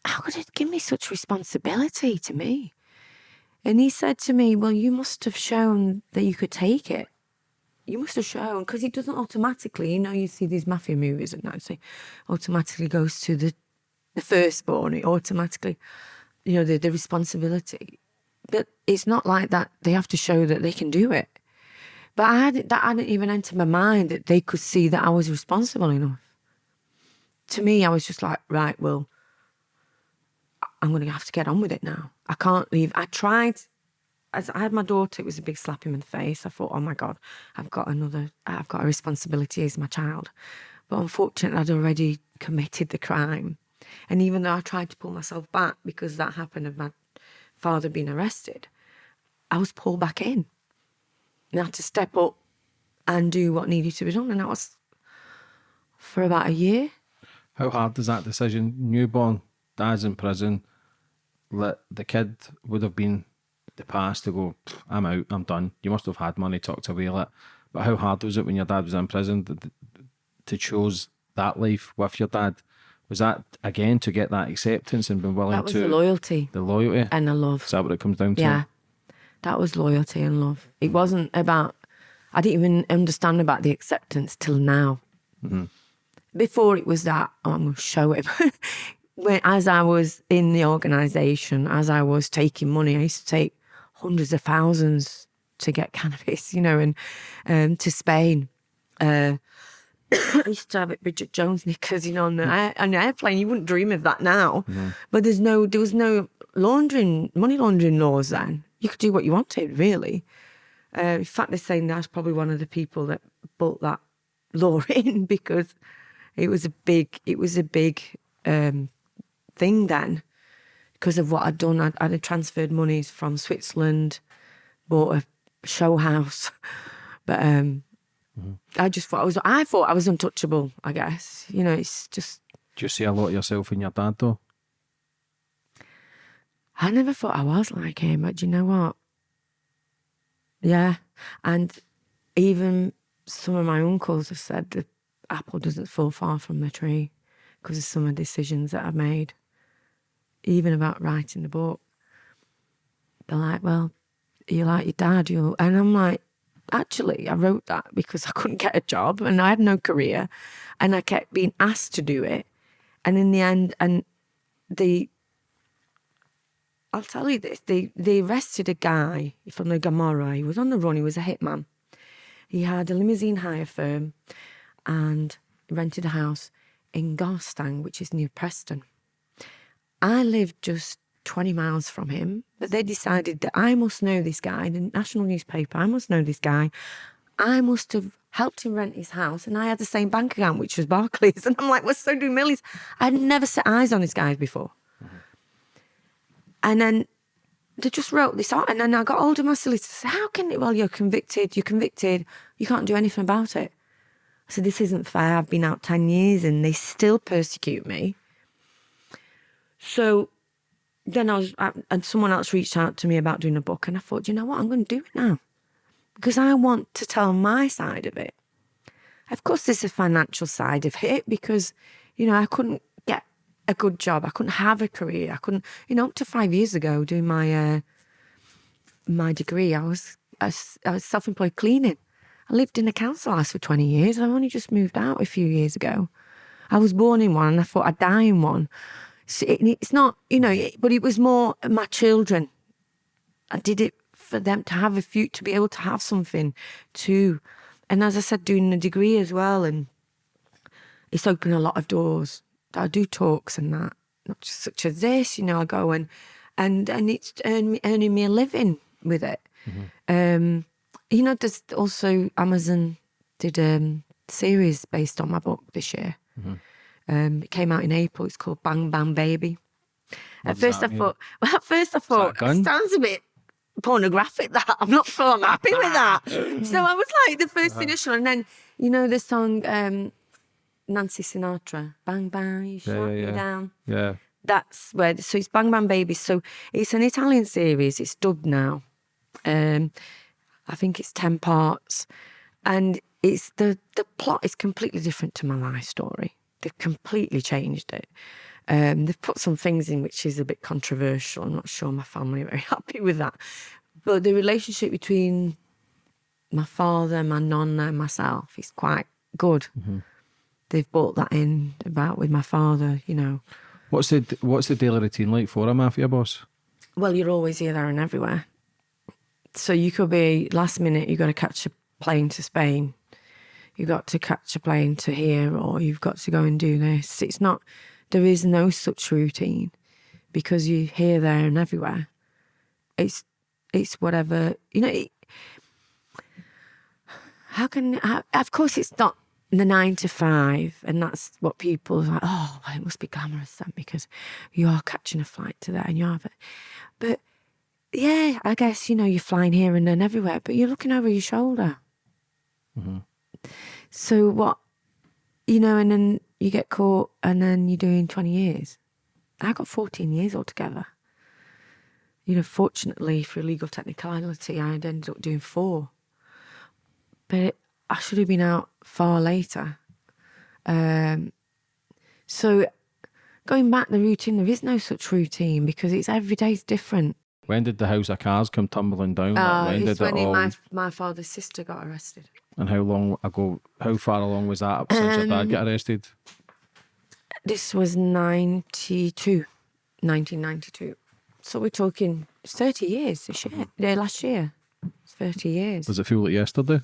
how could it give me such responsibility to me? And he said to me, Well, you must have shown that you could take it. You must have shown, because it doesn't automatically, you know, you see these mafia movies and that, say, automatically goes to the the firstborn, it automatically, you know, the, the responsibility. But it's not like that. They have to show that they can do it. But I had that hadn't even entered my mind that they could see that I was responsible enough. To me, I was just like, right, well, I'm going to have to get on with it now. I can't leave. I tried. As I had my daughter, it was a big slap in the face. I thought, oh my God, I've got another, I've got a responsibility as my child. But unfortunately, I'd already committed the crime. And even though I tried to pull myself back because that happened of my father being arrested, I was pulled back in. And I had to step up and do what needed to be done. And that was for about a year. How hard is that decision? Newborn, dad's in prison. Let the kid would have been the past to go. I'm out. I'm done. You must have had money tucked away. Like, but how hard was it when your dad was in prison to, to choose that life with your dad? Was that again to get that acceptance and being willing That was to the loyalty the loyalty? and the love. Is that what it comes down to? Yeah. That was loyalty and love. It wasn't about, I didn't even understand about the acceptance till now. before it was that, oh, I'm going to show him. when, as I was in the organisation, as I was taking money, I used to take hundreds of thousands to get cannabis, you know, and um, to Spain. Uh, I used to have it Bridget Jones knickers, you know, on, the, on an airplane. You wouldn't dream of that now. But there's no, there was no laundering, money laundering laws then. You could do what you wanted, really. Uh, in fact, they're saying that's probably one of the people that brought that law in because it was a big, it was a big um, thing then because of what I'd done. I'd, I'd transferred monies from Switzerland, bought a show house, but um, Mm-hmm. I just thought I was. I thought I was untouchable. I guess you know. It's just Do you see a lot of yourself in your dad though? I never thought I was like him, but do you know what? Yeah, and even some of my uncles have said the apple doesn't fall far from the tree because of some of the decisions that I've made. Even about writing the book, they're like, "Well, you're like your dad, you," and I'm like, actually, I wrote that because I couldn't get a job and I had no career, and I kept being asked to do it, and in the end, and the I'll tell you this: they they arrested a guy from the Camorra. He was on the run. He was a hitman. He had a limousine hire firm, and rented a house in Garstang, which is near Preston. I lived just 20 miles from him, but they mm-hmm. decided that I must know this guy, in the national newspaper, I must know this guy. I must have helped him rent his house, and I had the same bank account, which was Barclays. And I'm like, well, so do Millie's. I'd never set eyes on this guy before. Mm-hmm. And then they just wrote this out, and then I got hold of my solicitor. said, How can it? Well, you're convicted. You're convicted. You can't do anything about it. I said, this isn't fair. I've been out 10 years and they still persecute me. So then I was, and someone else reached out to me about doing a book, and I thought, you know what, I'm going to do it now because I want to tell my side of it. Of course, there's a financial side of it because, you know, I couldn't get a good job, I couldn't have a career, I couldn't, you know, up to five years ago doing my uh, my degree, I was I I was self-employed cleaning. I lived in a council house for 20 years. I've only just moved out a few years ago. I was born in one and I thought I'd die in one. It's not, you know, but it was more my children. I did it for them to have a future, to be able to have something too. And as I said, doing a degree as well. And it's opened a lot of doors. I do talks and that, not just such as this, you know, I go and, and, and it's earn, earning me a living with it. Um, you know, there's also Amazon did a series based on my book this year. Um, it came out in April. It's called Bang Bang Baby. What at first, I mean? thought. Well, at first, I thought it sounds a bit pornographic. That I'm not sure I'm happy with that. so I was like the first initial, and then you know the song um, Nancy Sinatra, Bang Bang, you shut yeah, me yeah. down Yeah. that's where so it's Bang Bang Baby. So it's an Italian series. It's dubbed now. Um, I think it's ten parts, and it's the the plot is completely different to my life story. They've completely changed it. Um, they've put some things in which is a bit controversial. I'm not sure my family are very happy with that. But the relationship between my father, my nonna, and myself is quite good. They've brought that in about with my father, you know. What's the What's the daily routine like for a mafia boss? Well, you're always here, there, and everywhere. So you could be last minute. You've got to catch a plane to Spain. You got to catch a plane to here, or you've got to go and do this. It's not. There is no such routine because you're here, there, and everywhere. It's it's whatever you know. It, how can? How, of course, it's not the nine to five, and that's what people are like. Oh, well, it must be glamorous then because you are catching a flight to there, and you have it. But yeah, I guess you know you're flying here and then everywhere, but you're looking over your shoulder. Mm-hmm. So what, you know, and then you get caught, and then you're doing twenty years. I got fourteen years altogether. You know, fortunately for legal technicality, I had ended up doing four. But it, I should have been out far later. Um, so going back the routine, there is no such routine because it's every day's different. When did the house of cards come tumbling down? Like, Uh, when did when all? my my father's sister got arrested. And how long ago, how far along was that since your dad got arrested? This was 92, 1992. So we're talking 30 years this year, yeah, last year. 30 years. Does it feel like yesterday?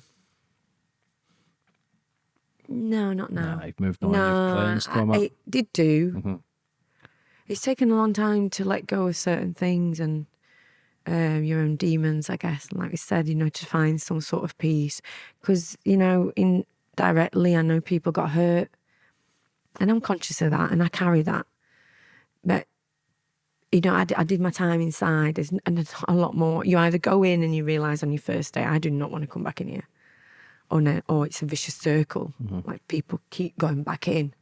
No, not now. Nah, you've moved on, no, I, it. did do. Mhm. It's taken a long time to let go of certain things and um, your own demons, I guess. And like we said, you know, to find some sort of peace. Because, you know, indirectly, I know people got hurt. And I'm conscious of that and I carry that. But, you know, I, d- I did my time inside there's, and there's a lot more. You either go in and you realise on your first day, I do not want to come back in here. Or, no, or it's a vicious circle. Like people keep going back in.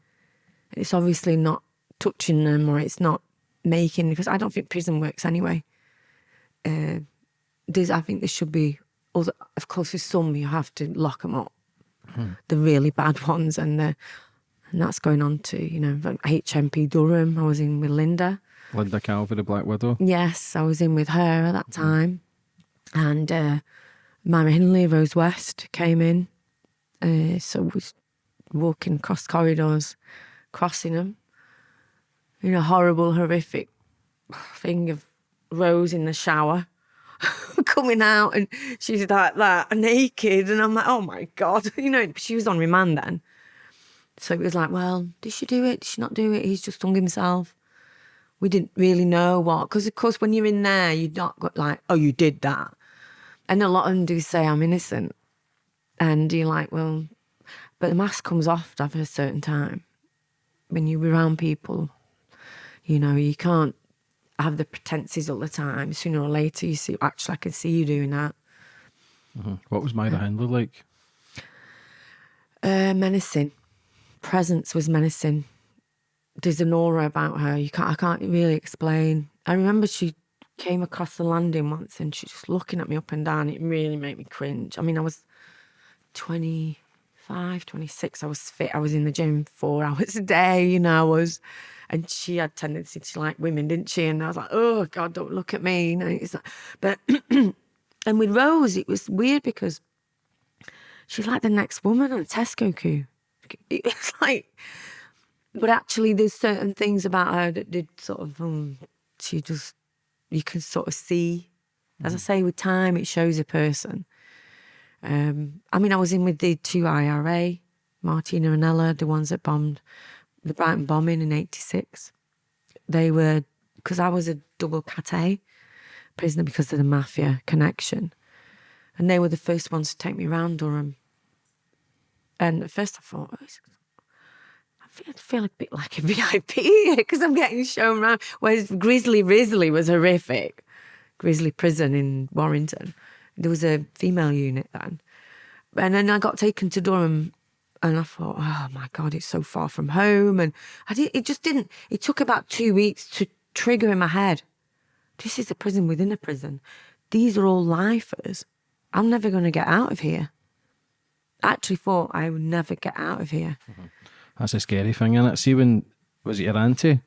And It's obviously not touching them or it's not making, because I don't think prison works anyway uh, there's, I think there should be, other, of course, with some you have to lock them up, the really bad ones, and the, and that's going on to you know HMP Durham. I was in with Linda. Linda Calvey, the Black Widow. Yes, I was in with her at that time, and uh, Myra Hindley, Rose West came in. Uh, so we was walking across corridors, crossing them. You know, horrible, horrific thing of Rose in the shower, coming out, and she's like that, naked, and I'm like, oh my god, you know, she was on remand then. So it was like, well, did she do it? Did she not do it? He's just hung himself we didn't really know what because of course when you're in there you're not got like oh you did that and a lot of them do say i'm innocent and you're like well but the mask comes off after a certain time when you're around people you know you can't have the pretenses all the time. Sooner or later you see actually i can see you doing that. What was Myra Hindley like? uh, menacing. Presence was menacing. There's an aura about her. You can't i can't really explain. I remember she came across the landing once and she's just looking at me up and down. It really made me cringe. I mean i was 25 26 i was fit. I was in the gym four hours a day you know i was and she had tendency to like women didn't she and i was like oh god don't look at me you know it's like, but and with rose it was weird because she's like the next woman on Tesco queue. It's like, but actually, there's certain things about her that did sort of, um, she just, you can sort of see. As I say, with time, it shows a person. Um, I mean, I was in with the two IRA, Martina and Ella, the ones that bombed the Brighton bombing in '86. They were because I was a double cat prisoner because of the mafia connection, and they were the first ones to take me around Durham. And at first I thought, "Oh, I feel, I feel a bit like a VIP because I'm getting shown around. Whereas Grisly Risley was horrific. Grizzly Prison in Warrington. There was a female unit then. And then I got taken to Durham and I thought, oh my God, it's so far from home. And I did, it just didn't, it took about two weeks to trigger in my head. This is a prison within a prison. These are all lifers. I'm never going to get out of here. I actually thought I would never get out of here. Mm-hmm. That's a scary thing, is it? See when was it your auntie?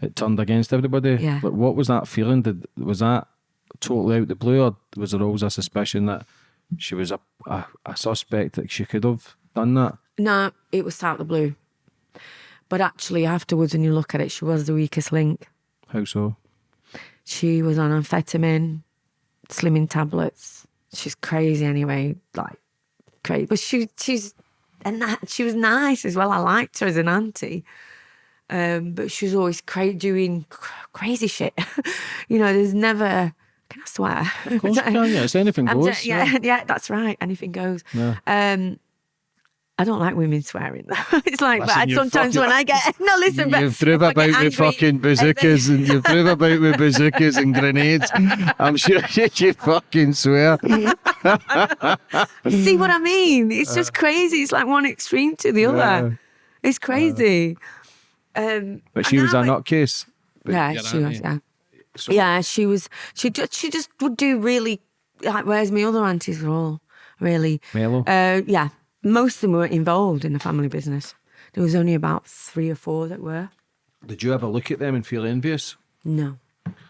It turned against everybody. Yeah. Like, what was that feeling? Did was that totally out of the blue, or was there always a suspicion that she was a a, a suspect that she could have done that? No, it was out of the blue. But actually, afterwards, when you look at it, she was the weakest link. How so? She was on amphetamine, slimming tablets. She's crazy anyway, like crazy. But she she's and that she was nice as well. I liked her as an auntie. Um, but she was always cra- doing cr- crazy shit. you know, there's never. Can I swear? Of course you can, yeah. It's anything goes. yeah, yeah, that's right. Anything goes. Yeah. Um, I don't like women swearing. though. it's like, Listen, but you sometimes fucking- when I get no, listen, but You've drove if I about get with angry fucking and then- bazookas and you've drove about with bazookas and grenades. I'm sure you fucking swear. See what I mean? It's just crazy. It's like one extreme to the Yeah. other. It's crazy. Um, But she was a now nutcase. Yeah, she was. auntie- Yeah, So- yeah, she was. She just she just would do really like. Whereas my other aunties were all really Mellow. Uh, yeah, most of them weren't involved in the family business. There was only about three or four that were. Did you ever look at them and feel envious? No,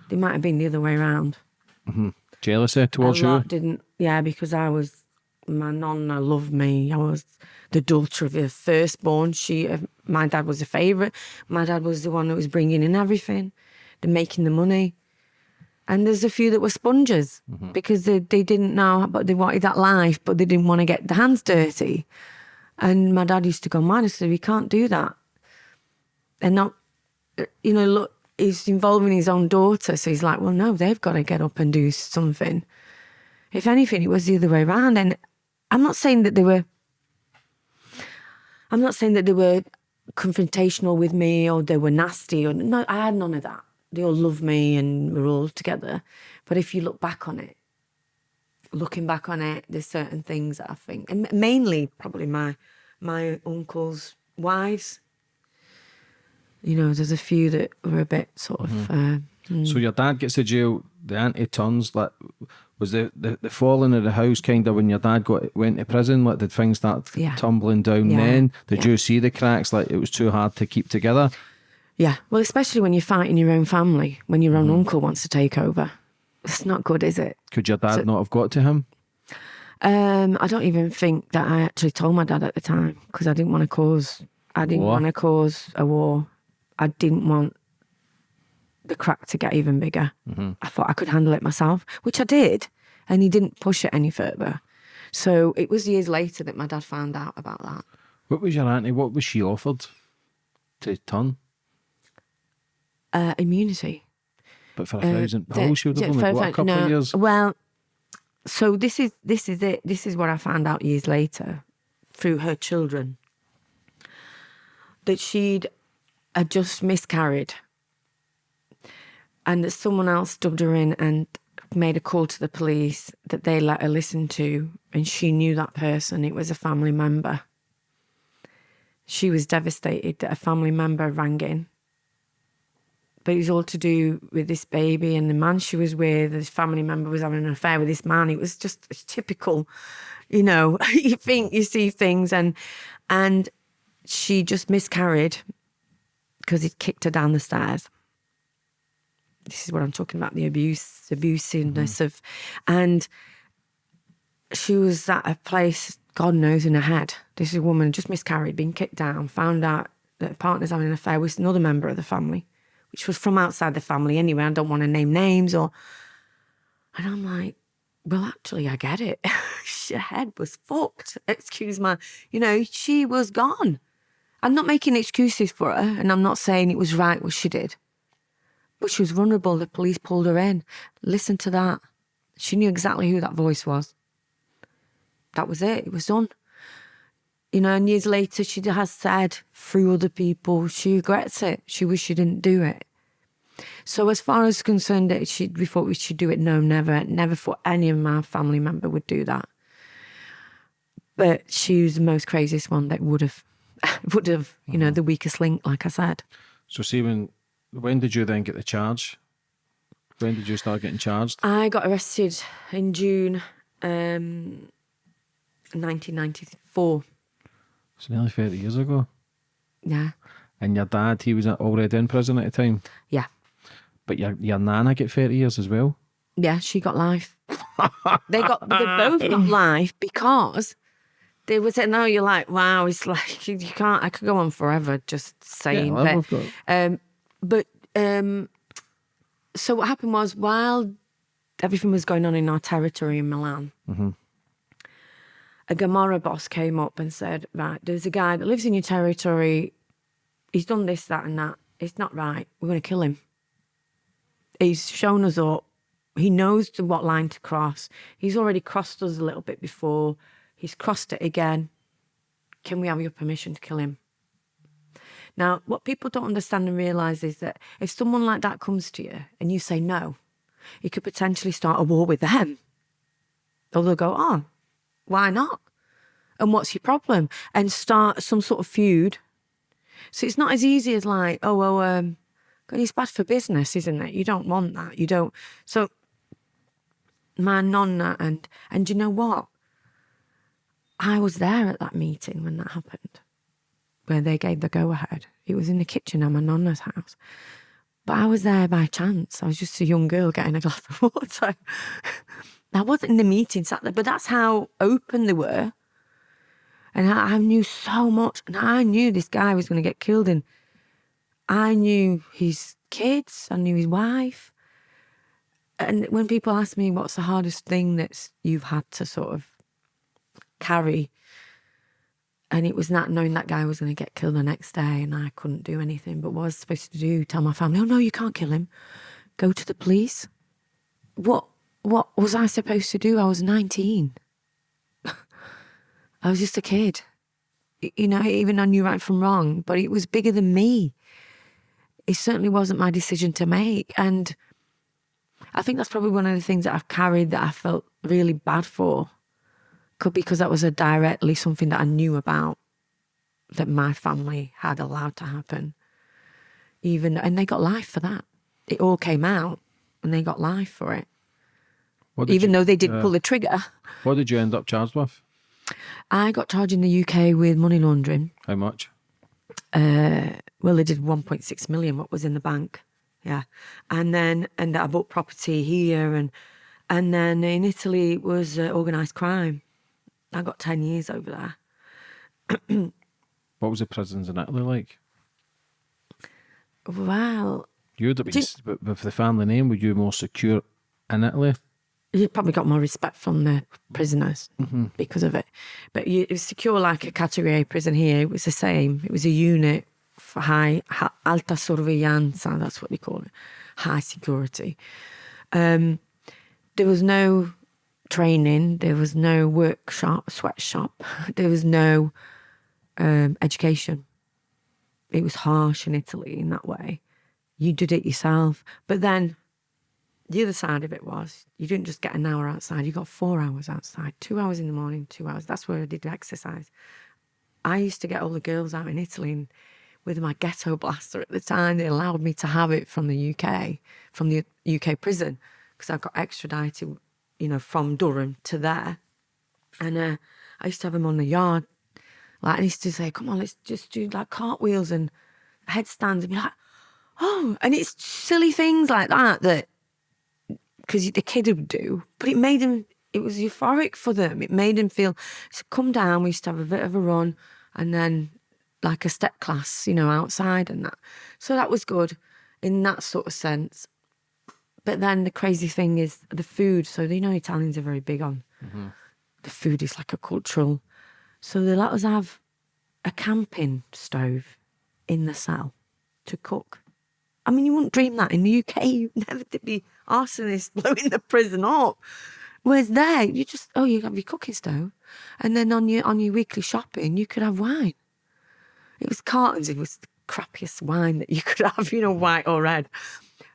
they might have been the other way around. Jealousy A towards you? didn't. Yeah, because I was my nonna loved me. I was the daughter of her firstborn. She, uh, my dad was a favourite. My dad was the one that was bringing in everything, the making the money. And there's a few that were sponges mm-hmm. because they, they didn't know, but they wanted that life, but they didn't want to get their hands dirty. And my dad used to go, man, I said, we can't do that. And not, uh, you know, look, he's involving his own daughter. So he's like, well, no, they've got to get up and do something. If anything, it was the other way around. And I'm not saying that they were, I'm not saying that they were confrontational with me or they were nasty or no, I had none of that. They all love me and we're all together. But if you look back on it, looking back on it, there's certain things that I think, and mainly probably my my uncle's wives. You know, there's a few that were a bit sort of. Uh, So your dad gets to jail. The auntie turns. Like, was the, the the falling of the house kind of when your dad got went to prison? Like, did things start Yeah. tumbling down? Yeah. Then did Yeah. you see the cracks? Like, it was too hard to keep together. Yeah, well, especially when you're fighting your own family, when your own uncle wants to take over, it's not good, is it? Could your dad not have got to him? Um, I don't even think that I actually told my dad at the time because I didn't want to cause. I didn't want to cause a war. I didn't want the crack to get even bigger. I thought I could handle it myself, which I did, and he didn't push it any further. So it was years later that my dad found out about that. What was your auntie? What was she offered to turn? Uh, immunity. But for a Uh, thousand the- pounds, she would have only got a couple of years. Well, so this is this is it. This is what I found out years later through her children that she'd had just miscarried, and that someone else dubbed her in and made a call to the police that they let her listen to, and she knew that person. It was a family member. She was devastated that a family member rang in but it was all to do with this baby and the man she was with. This family member was having an affair with this man. It was just it's typical, you know. you think you see things, and and she just miscarried because he'd kicked her down the stairs. This is what I'm talking about: the abuse, abusiveness mm-hmm. of, and she was at a place, God knows, in her head. This is a woman just miscarried, been kicked down, found out that her partner's having an affair with another member of the family, which was from outside the family anyway. I don't want to name names or. And I'm like, well, actually, I get it. her head was fucked. Excuse my, you know, she was gone. I'm not making excuses for her, and I'm not saying it was right what she did. But she was vulnerable. The police pulled her in. Listen to that. She knew exactly who that voice was. That was it. It was done. You know, and years later, she has said through other people she regrets it. She wished she didn't do it. So, as far as concerned, she we thought we should do it. No, never, never thought any of my family member would do that. But she was the most craziest one that would have, would have, you know, the weakest link, like I said. So, see, when, when did you then get the charge? When did you start getting charged? I got arrested in June, um, 1994. It's nearly 30 years ago. Yeah, And your dad, he was already in prison at the time. yeah, But your, your nana get 30 years as well. yeah. She got life. they got they both got life because there was. No, you're like, wow. It's like you can't. I could go on forever just saying. well, but, um, but um, so what happened was while everything was going on in our territory in Milan. A Camorra boss came up and said, Right, there's a guy that lives in your territory. He's done this, that, and that. It's not right. We're going to kill him. He's shown us up. He knows to what line to cross. He's already crossed us a little bit before. He's crossed it again. Can we have your permission to kill him? Now, what people don't understand and realize is that if someone like that comes to you and you say no, you could potentially start a war with them. Or they'll go, oh, why not? And what's your problem? And start some sort of feud. So it's not as easy as like, oh, well, um, it's bad for business, isn't it? You don't want that. You don't. So my nonna and and you know what? I was there at that meeting when that happened, where they gave the go ahead. It was in the kitchen at my nonna's house. But I was there by chance. I was just a young girl getting a glass of water. I wasn't in the meeting sat there, but that's how open they were. And I, I knew so much, and I knew this guy was going to get killed, and I knew his kids, I knew his wife. And when people ask me what's the hardest thing that you've had to sort of carry, and it was not knowing that guy was going to get killed the next day, and I couldn't do anything. But what I was supposed to do? Tell my family, "Oh no, you can't kill him. Go to the police." What what was I supposed to do? I was nineteen. I was just a kid. You know, even I knew right from wrong, but it was bigger than me. It certainly wasn't my decision to make, and I think that's probably one of the things that I've carried that I felt really bad for could be because that was a directly something that I knew about that my family had allowed to happen. Even and they got life for that. It all came out and they got life for it. Even you, though they didn't pull the trigger. What did you end up charged with? I got charged in the UK with money laundering. How much? Uh, well, they did 1.6 million, what was in the bank. Yeah. And then, and I bought property here. And and then in Italy, it was uh, organised crime. I got 10 years over there. What was the prisons in Italy like? Well, You would have been, Did- but with the family name, were you more secure in Italy? you probably got more respect from the prisoners because of it. But you, it was secure like a category A prison here. It was the same. It was a unit high, alta sorveglianza, that's what they call it, high security. Um, there was no training, there was no workshop, sweatshop, there was no um, education. It was harsh in Italy in that way. You did it yourself. But then the other side of it was you didn't just get an hour outside, you got four hours outside, two hours in the morning, two hours. That's where I did exercise. I used to get all the girls out in Italy and with my ghetto blaster at the time. They allowed me to have it from the UK, from the UK prison, because I got extradited, you know, from Durham to there. And uh, I used to have them on the yard. Like, I used to say, come on, let's just do like cartwheels and headstands and be like, oh, and it's silly things like that that because the kid would do, but it made him, it was euphoric for them. It made them feel, so come down, we used to have a bit of a run and then like a step class, you know, outside and that. So that was good in that sort of sense. But then the crazy thing is the food. So, you know, Italians are very big on mm-hmm. the food is like a cultural. So they let us have a camping stove in the cell to cook. I mean, you wouldn't dream that in the UK. You'd never to be arsonists blowing the prison up. Whereas there, you just oh, you have your cooking stove, and then on your on your weekly shopping, you could have wine. It was cartons. It was the crappiest wine that you could have, you know, mm. white or red.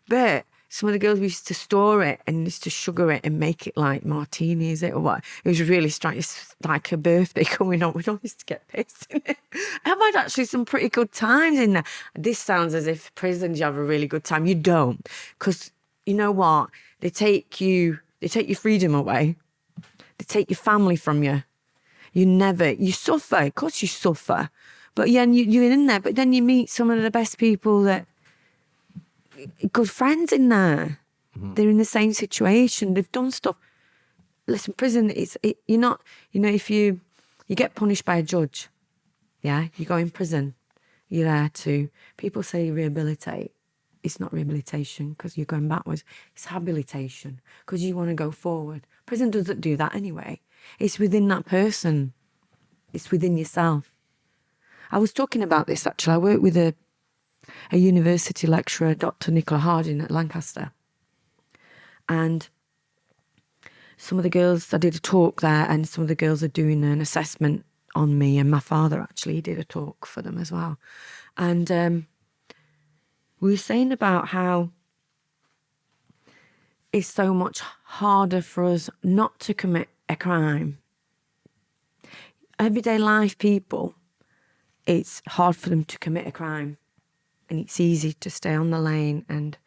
But some of the girls used to store it and used to sugar it and make it like martinis it or what. It was really strange. It's like a birthday coming up. We all used to get pissed in it. I've had actually some pretty good times in there. This sounds as if prisons you have a really good time. You don't, because you know what? They take you. They take your freedom away. They take your family from you. You never. You suffer. Of course, you suffer. But yeah, and you, you're in there. But then you meet some of the best people that good friends in there. Mm-hmm. They're in the same situation. They've done stuff. Listen, prison. It's it, you're not. You know, if you you get punished by a judge, yeah, you go in prison. You're there to. People say rehabilitate. It's not rehabilitation because you're going backwards. It's habilitation because you want to go forward. Prison doesn't do that anyway. It's within that person. It's within yourself. I was talking about this actually. I work with a a university lecturer, Dr. Nicola Harding at Lancaster. And some of the girls, I did a talk there, and some of the girls are doing an assessment on me. And my father actually did a talk for them as well. And um, we were saying about how it's so much harder for us not to commit a crime. Everyday life people, it's hard for them to commit a crime and it's easy to stay on the lane. And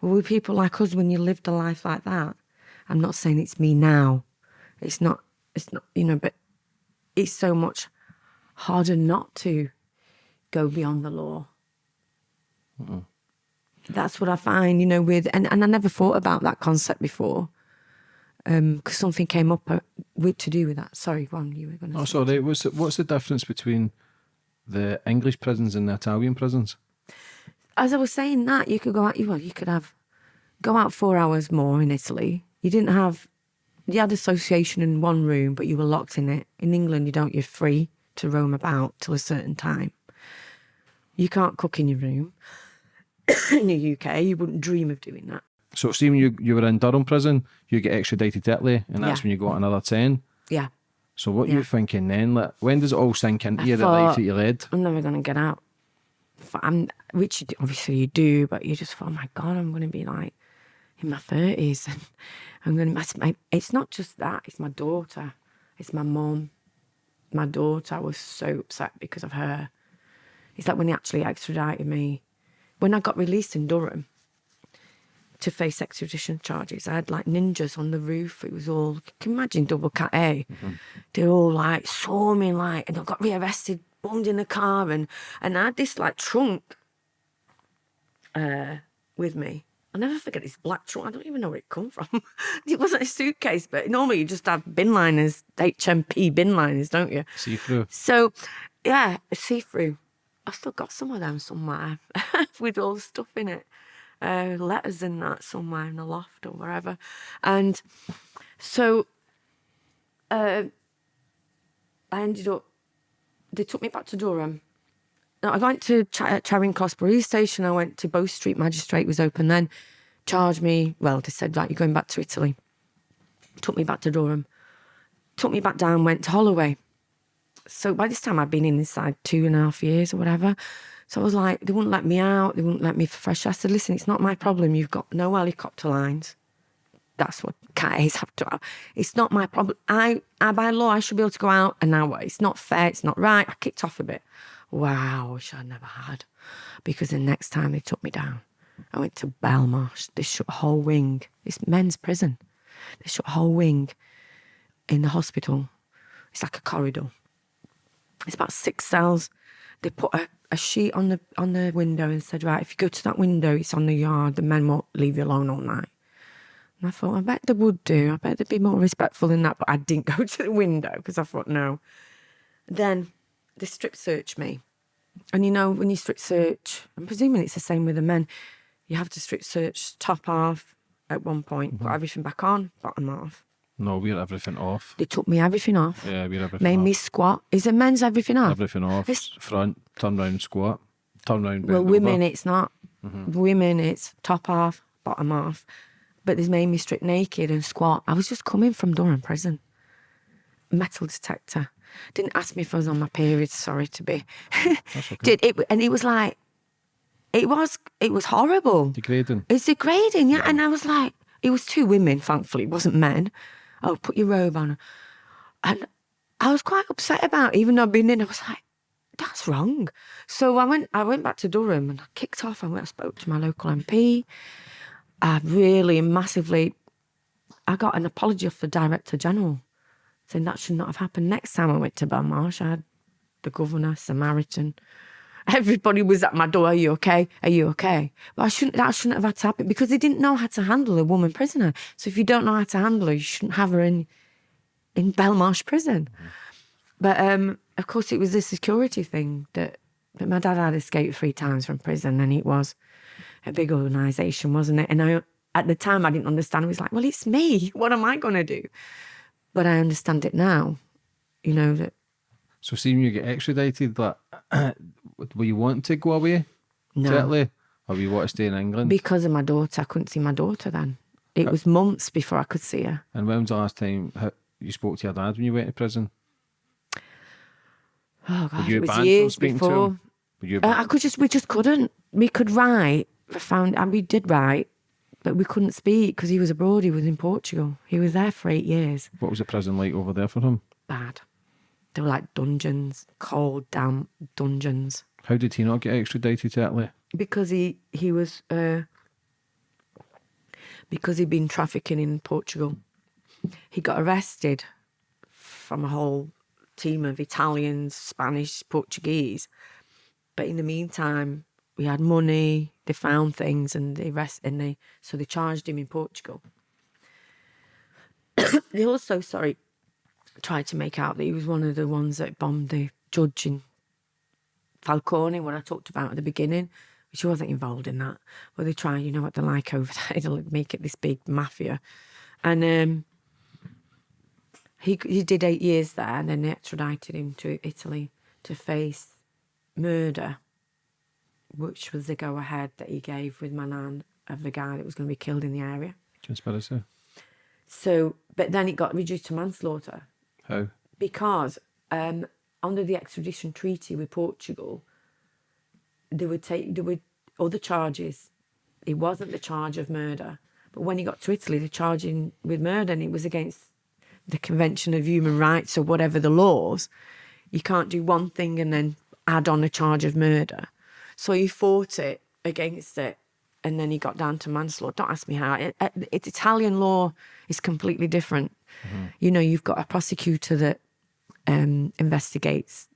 well, with people like us, when you lived a life like that, I'm not saying it's me now. It's not. It's not. You know, but it's so much harder not to go beyond the law. That's what I find. You know, with and and I never thought about that concept before. because something came up uh, with, to do with that. Sorry, Ron, you were going to. Oh, sorry. What's the, what's the difference between the English prisons and the Italian prisons? As I was saying that, you could go out. Well, you could have go out four hours more in Italy. You didn't have. You had association in one room, but you were locked in it. In England, you don't. You're free to roam about till a certain time. You can't cook in your room. in the UK, you wouldn't dream of doing that. So, see, when you, you were in Durham prison, you get extradited to Italy, and that's Yeah. when you got another 10. Yeah, So, what Yeah. you thinking then? Like, when does it all sink into I you, the life that you led? I'm never going to get out. I'm, which obviously you do, but you just thought, oh my God, I'm going to be like in my 30s. And I'm going to, it's not just that, it's my daughter, it's my mum. My daughter, I was so upset because of her. It's like when they actually extradited me. When I got released in Durham to face extradition charges, I had like ninjas on the roof. It was all, can you imagine double cat A? They're all like swarming, like, and I got rearrested, bummed in the car, and and I had this like trunk uh, with me. I'll never forget this black trunk. I don't even know where it come from. it wasn't a suitcase, but normally you just have bin liners, HMP bin liners, don't you? See through. So, yeah, see through. I've still got some of them somewhere with all the stuff in it, uh, letters and that somewhere in the loft or wherever. And so, uh, I ended up. They took me back to Durham. No, I went to Ch- uh, Charing Cross Police Station. I went to Bow Street Magistrate was open then. Charged me. Well, they said right, you're going back to Italy. Took me back to Durham. Took me back down. Went to Holloway so by this time I'd been in inside two and a half years or whatever. So I was like, they wouldn't let me out. They wouldn't let me fresh. I said, listen, it's not my problem. You've got no helicopter lines. That's what cat have to have. It's not my problem. I, I, by law, I should be able to go out an hour. It's not fair. It's not right. I kicked off a bit. Wow, which I never had. Because the next time they took me down, I went to Belmarsh. They shut a whole wing. It's men's prison. They shut a whole wing in the hospital. It's like a corridor. It's about six cells. They put a, a sheet on the on the window and said, right, if you go to that window, it's on the yard. The men won't leave you alone all night. And I thought, I bet they would do. I bet they'd be more respectful than that. But I didn't go to the window because I thought, no. Then they strip searched me. And you know, when you strip search, I'm presuming it's the same with the men, you have to strip search top off at one point, put mm-hmm. everything back on, bottom off. No, we're everything off. They took me everything off, Yeah, we're everything off. made off. me squat. Is it men's everything off? Everything off. It's- Front, turn round, squat. Turn round, Well, women, over. it's not. Mm-hmm. Women, it's top off, bottom off. But they made me strip naked and squat. I was just coming from Durham prison. Metal detector. Didn't ask me if I was on my period. Sorry to be. Did it, and it was like, it was, it was horrible. Degrading. It's degrading, yeah. And I was like, it was two women, thankfully, it wasn't men. Oh, put your robe on. And I was quite upset about it, even though I'd been in, I was like, that's wrong. So I went I went back to Durham and I kicked off. I went I spoke to my local MP. I really massively I got an apology off the Director General saying that should not have happened. Next time I went to Belmarsh, I had the governor, Samaritan. Everybody was at my door. Are you okay? Are you okay? But I shouldn't. That shouldn't have had to happen because they didn't know how to handle a woman prisoner. So if you don't know how to handle her, you shouldn't have her in in Belmarsh prison. But um, of course, it was the security thing that, that my dad had escaped three times from prison, and it was a big organisation, wasn't it? And I, at the time, I didn't understand. It was like, well, it's me. What am I going to do? But I understand it now. You know that So, seeing you get extradited, like, will you want to go away to no, Italy? Or will you want to stay in England? because of my daughter, I couldn't see my daughter then. It was months before I could see her. and when was the last time you spoke to your dad when you went to prison? Oh God, you it was years before. Uh, I could just, we just couldn't. We could write. I found, and we did write, but we couldn't speak because he was abroad. He was in Portugal. He was there for eight years. what was the prison like over there for him? Bad. They were like dungeons, cold, damp dungeons. How did he not get extradited to Italy? Because he he was uh, because he'd been trafficking in Portugal. He got arrested from a whole team of Italians, Spanish, Portuguese. But in the meantime, we had money. They found things, and they arrest and they so they charged him in Portugal. they also, sorry, tried to make out that he was one of the ones that bombed the judge in Falcone, what I talked about at the beginning, which he wasn't involved in that. But they try, you know what they're like over there, they'll make it this big mafia. And um, he he did eight years there, and then they extradited him to Italy to face murder, which was the go ahead that he gave with my nan of the guy that was going to be killed in the area. Conspiracy. So, but then it got reduced to manslaughter How? because um, under the extradition treaty with Portugal, they would take there were other charges. It wasn't the charge of murder, but when he got to Italy, they charged him with murder, and it was against the Convention of Human Rights or whatever the laws. You can't do one thing and then add on a charge of murder. So he fought it against it, and then he got down to manslaughter. Don't ask me how. It, it, it's Italian law is completely different. Mm-hmm. You know, you've got a prosecutor that um, investigates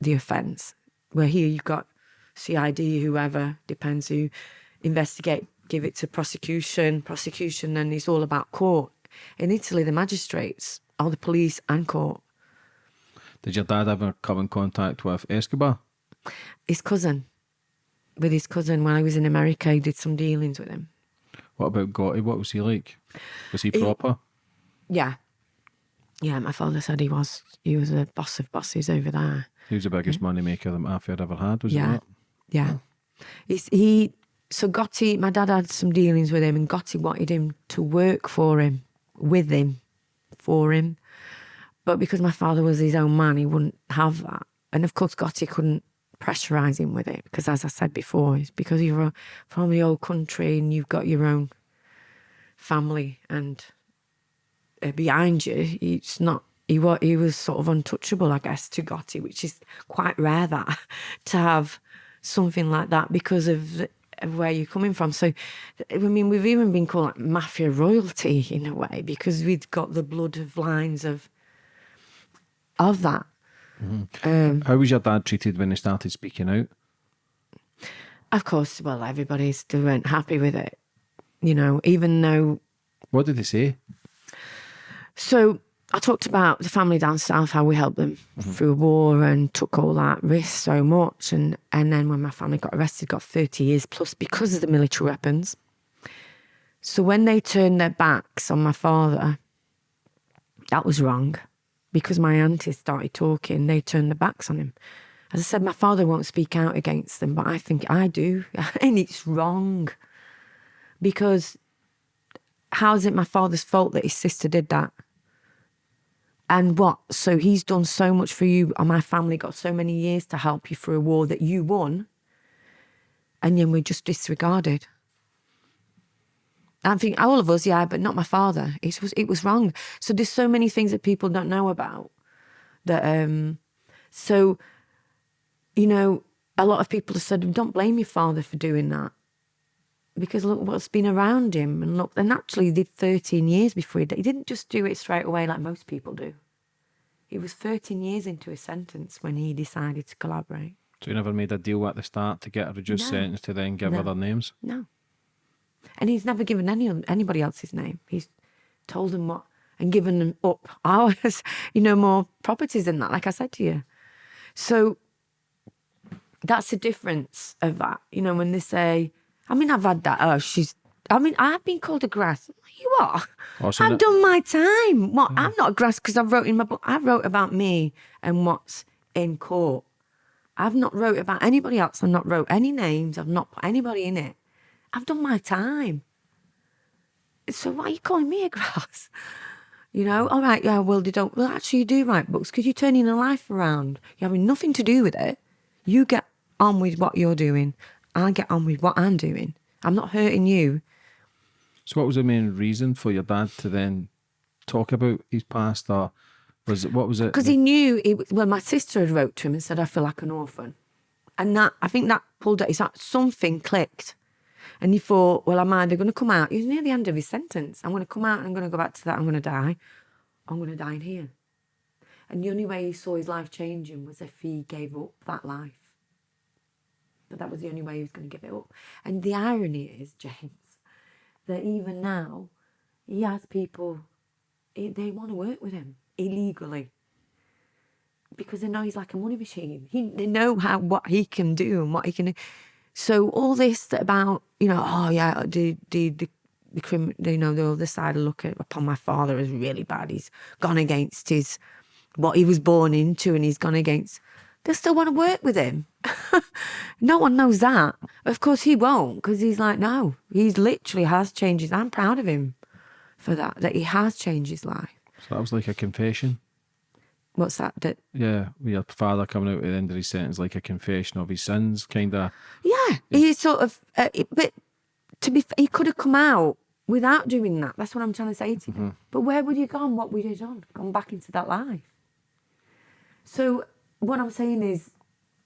the offence, where here you've got CID, whoever depends who investigate, give it to prosecution, prosecution, and it's all about court. In Italy, the magistrates are the police and court. Did your dad ever come in contact with Escobar? His cousin, with his cousin, when I was in America, he did some dealings with him. What about Gotti? What was he like? Was he proper? Yeah, yeah. My father said he was. He was a boss of bosses over there. He was the biggest money maker that mafia had ever had, was he Mm. Yeah. not? Yeah. He's, he so Gotti, my dad had some dealings with him, and Gotti wanted him to work for him, with him, for him. But because my father was his own man, he wouldn't have that. And of course, Gotti couldn't pressurize him with it because, as I said before, it's because you're from the old country and you've got your own family and behind you. It's not. He was, he was sort of untouchable, I guess, to Gotti, which is quite rare that to have something like that because of, of where you're coming from. So, I mean, we've even been called like mafia royalty in a way because we've got the blood of lines of of that. Um, How was your dad treated when he started speaking out? of course, well, everybody still weren't happy with it, you know, even though What did he say? So I talked about the family down south, how we helped them mm-hmm. through a war and took all that risk so much. And, and then when my family got arrested, got 30 years plus because of the military weapons. So when they turned their backs on my father, that was wrong. Because my aunties started talking, they turned their backs on him. As I said, my father won't speak out against them, but I think I do. and it's wrong. Because how is it my father's fault that his sister did that? And what? So he's done so much for you, and my family got so many years to help you through a war that you won, and then we're just disregarded. I'm thinking, all of us, yeah, but not my father. It was it was wrong. So there's so many things that people don't know about. That um, so, you know, a lot of people have said, "Don't blame your father for doing that." Because look what's been around him and look and actually he did 13 years before he, did. he didn't just do it straight away like most people do he was 13 years into his sentence when he decided to collaborate So he never made a deal at the start to get a reduced No. sentence to then give No. other names? no and he's never given any anybody else his name he's told them what and given them up ours you know more properties than that like i said to you so that's the difference of that you know when they say i mean i've had that oh she's i mean i've been called a grass you are oh, Also, I've done my time. What? Mm. I'm not a grass because I wrote in my book. I wrote about me and what's in court. I've not wrote about anybody else. I've not wrote any names. I've not put anybody in it. I've done my time. So why are you calling me a grass? You know, all right, yeah, well, they don't. Well, actually, you do write books because you're turning a life around. You're having nothing to do with it. You get on with what you're doing. I get on with what I'm doing. I'm not hurting you. So what was the main reason for your dad to then talk about his past or was it what was it? because he knew it well my sister had wrote to him and said i feel like an orphan. And that i think that pulled at his heart. Something clicked. And he thought well i'm either going to come out? He was near the end of his sentence. I'm going to come out and i'm going to go back to that. I'm going to die. I'm going to die in here. And the only way he saw his life changing was if he gave up that life but that was the only way he was going to give it up and the irony is james that even now he has people he- they want to work with him illegally because they know he's like a money machine. He, they know how what he can do and what he can. do. So all this about you know, oh yeah, the the the, the crim, you know, the other side look at upon my father as really bad. He's gone against his what he was born into, and he's gone against. They still want to work with him. no one knows that. Of course, he won't because he's like, no, he's literally has changed his. I'm proud of him for that. That he has changed his life. So that was like a confession. What's that? That Yeah, with your father coming out at the end of his sentence, like a confession of his sins, kind of. Yeah, he sort of, uh, but to be, he could have come out without doing that. That's what I'm trying to say to you. But where would you have gone? What would you done? Gone back into that life. So what I'm saying is,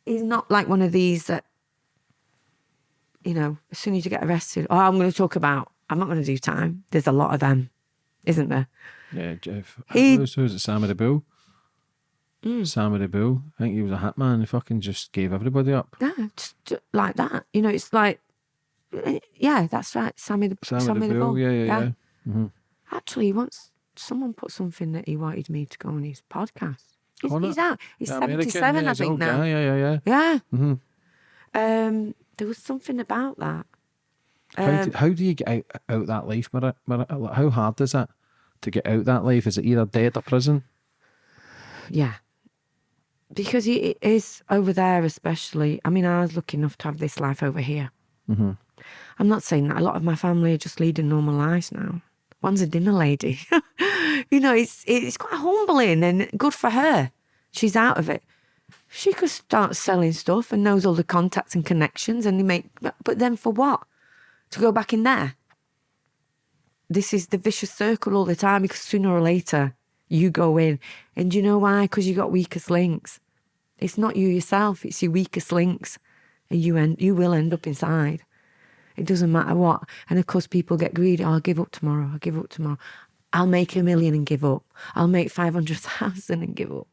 he's not like one of these that, you know, as soon as you get arrested, oh, I'm going to talk about. I'm not going to do time. There's a lot of them, isn't there? Yeah, Jeff. He- Who's, who's it? Sam of the Bull. Sam of the Bull. I think he was a hat man He fucking just gave everybody up. Yeah, just, just like that. You know, it's like, yeah, that's right. Sammy the Sam Sammy of the Bull. Bull. Yeah, yeah, yeah. Mm-hmm. Actually, once someone put something that he wanted me to go on his podcast. He's, he's out. He's The 77, yeah, I think now. guy, Yeah, yeah, yeah. Yeah. Mhm. Um, there was something about that. How, Um, do, how do you get out, out that life, Mar- Mar- How hard is that to get out that life? Is it either dead or prison? Yeah. Because it is over there, especially. I mean, I was lucky enough to have this life over here. Mm-hmm. I'm not saying that a lot of my family are just leading normal lives now. One's a dinner lady. you know, it's it's quite humbling and good for her. She's out of it. She could start selling stuff and knows all the contacts and connections, and they make. But then for what? To go back in there? This is the vicious circle all the time because sooner or later you go in, and you know why? Because you got weakest links. It's not you yourself; it's your weakest links, and you end. You will end up inside. It doesn't matter what. And of course, people get greedy. Oh, I'll give up tomorrow. I'll give up tomorrow. I'll make a million and give up. I'll make 500,000 and give up.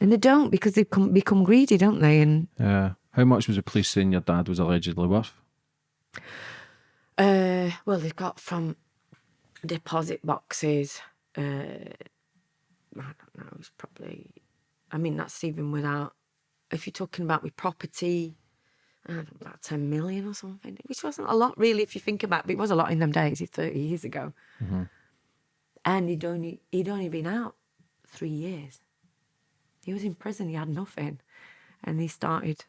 And they don't because they become, become greedy, don't they? And Yeah. How much was the police saying your dad was allegedly worth? uh, well, they've got from deposit boxes. Uh, I don't know. It's probably, I mean, that's even without, if you're talking about with property, I don't know, about 10 million or something, which wasn't a lot really if you think about it, but it was a lot in them days, 30 years ago. And he'd only, he'd only been out three years. He was in prison, he had nothing. And he started,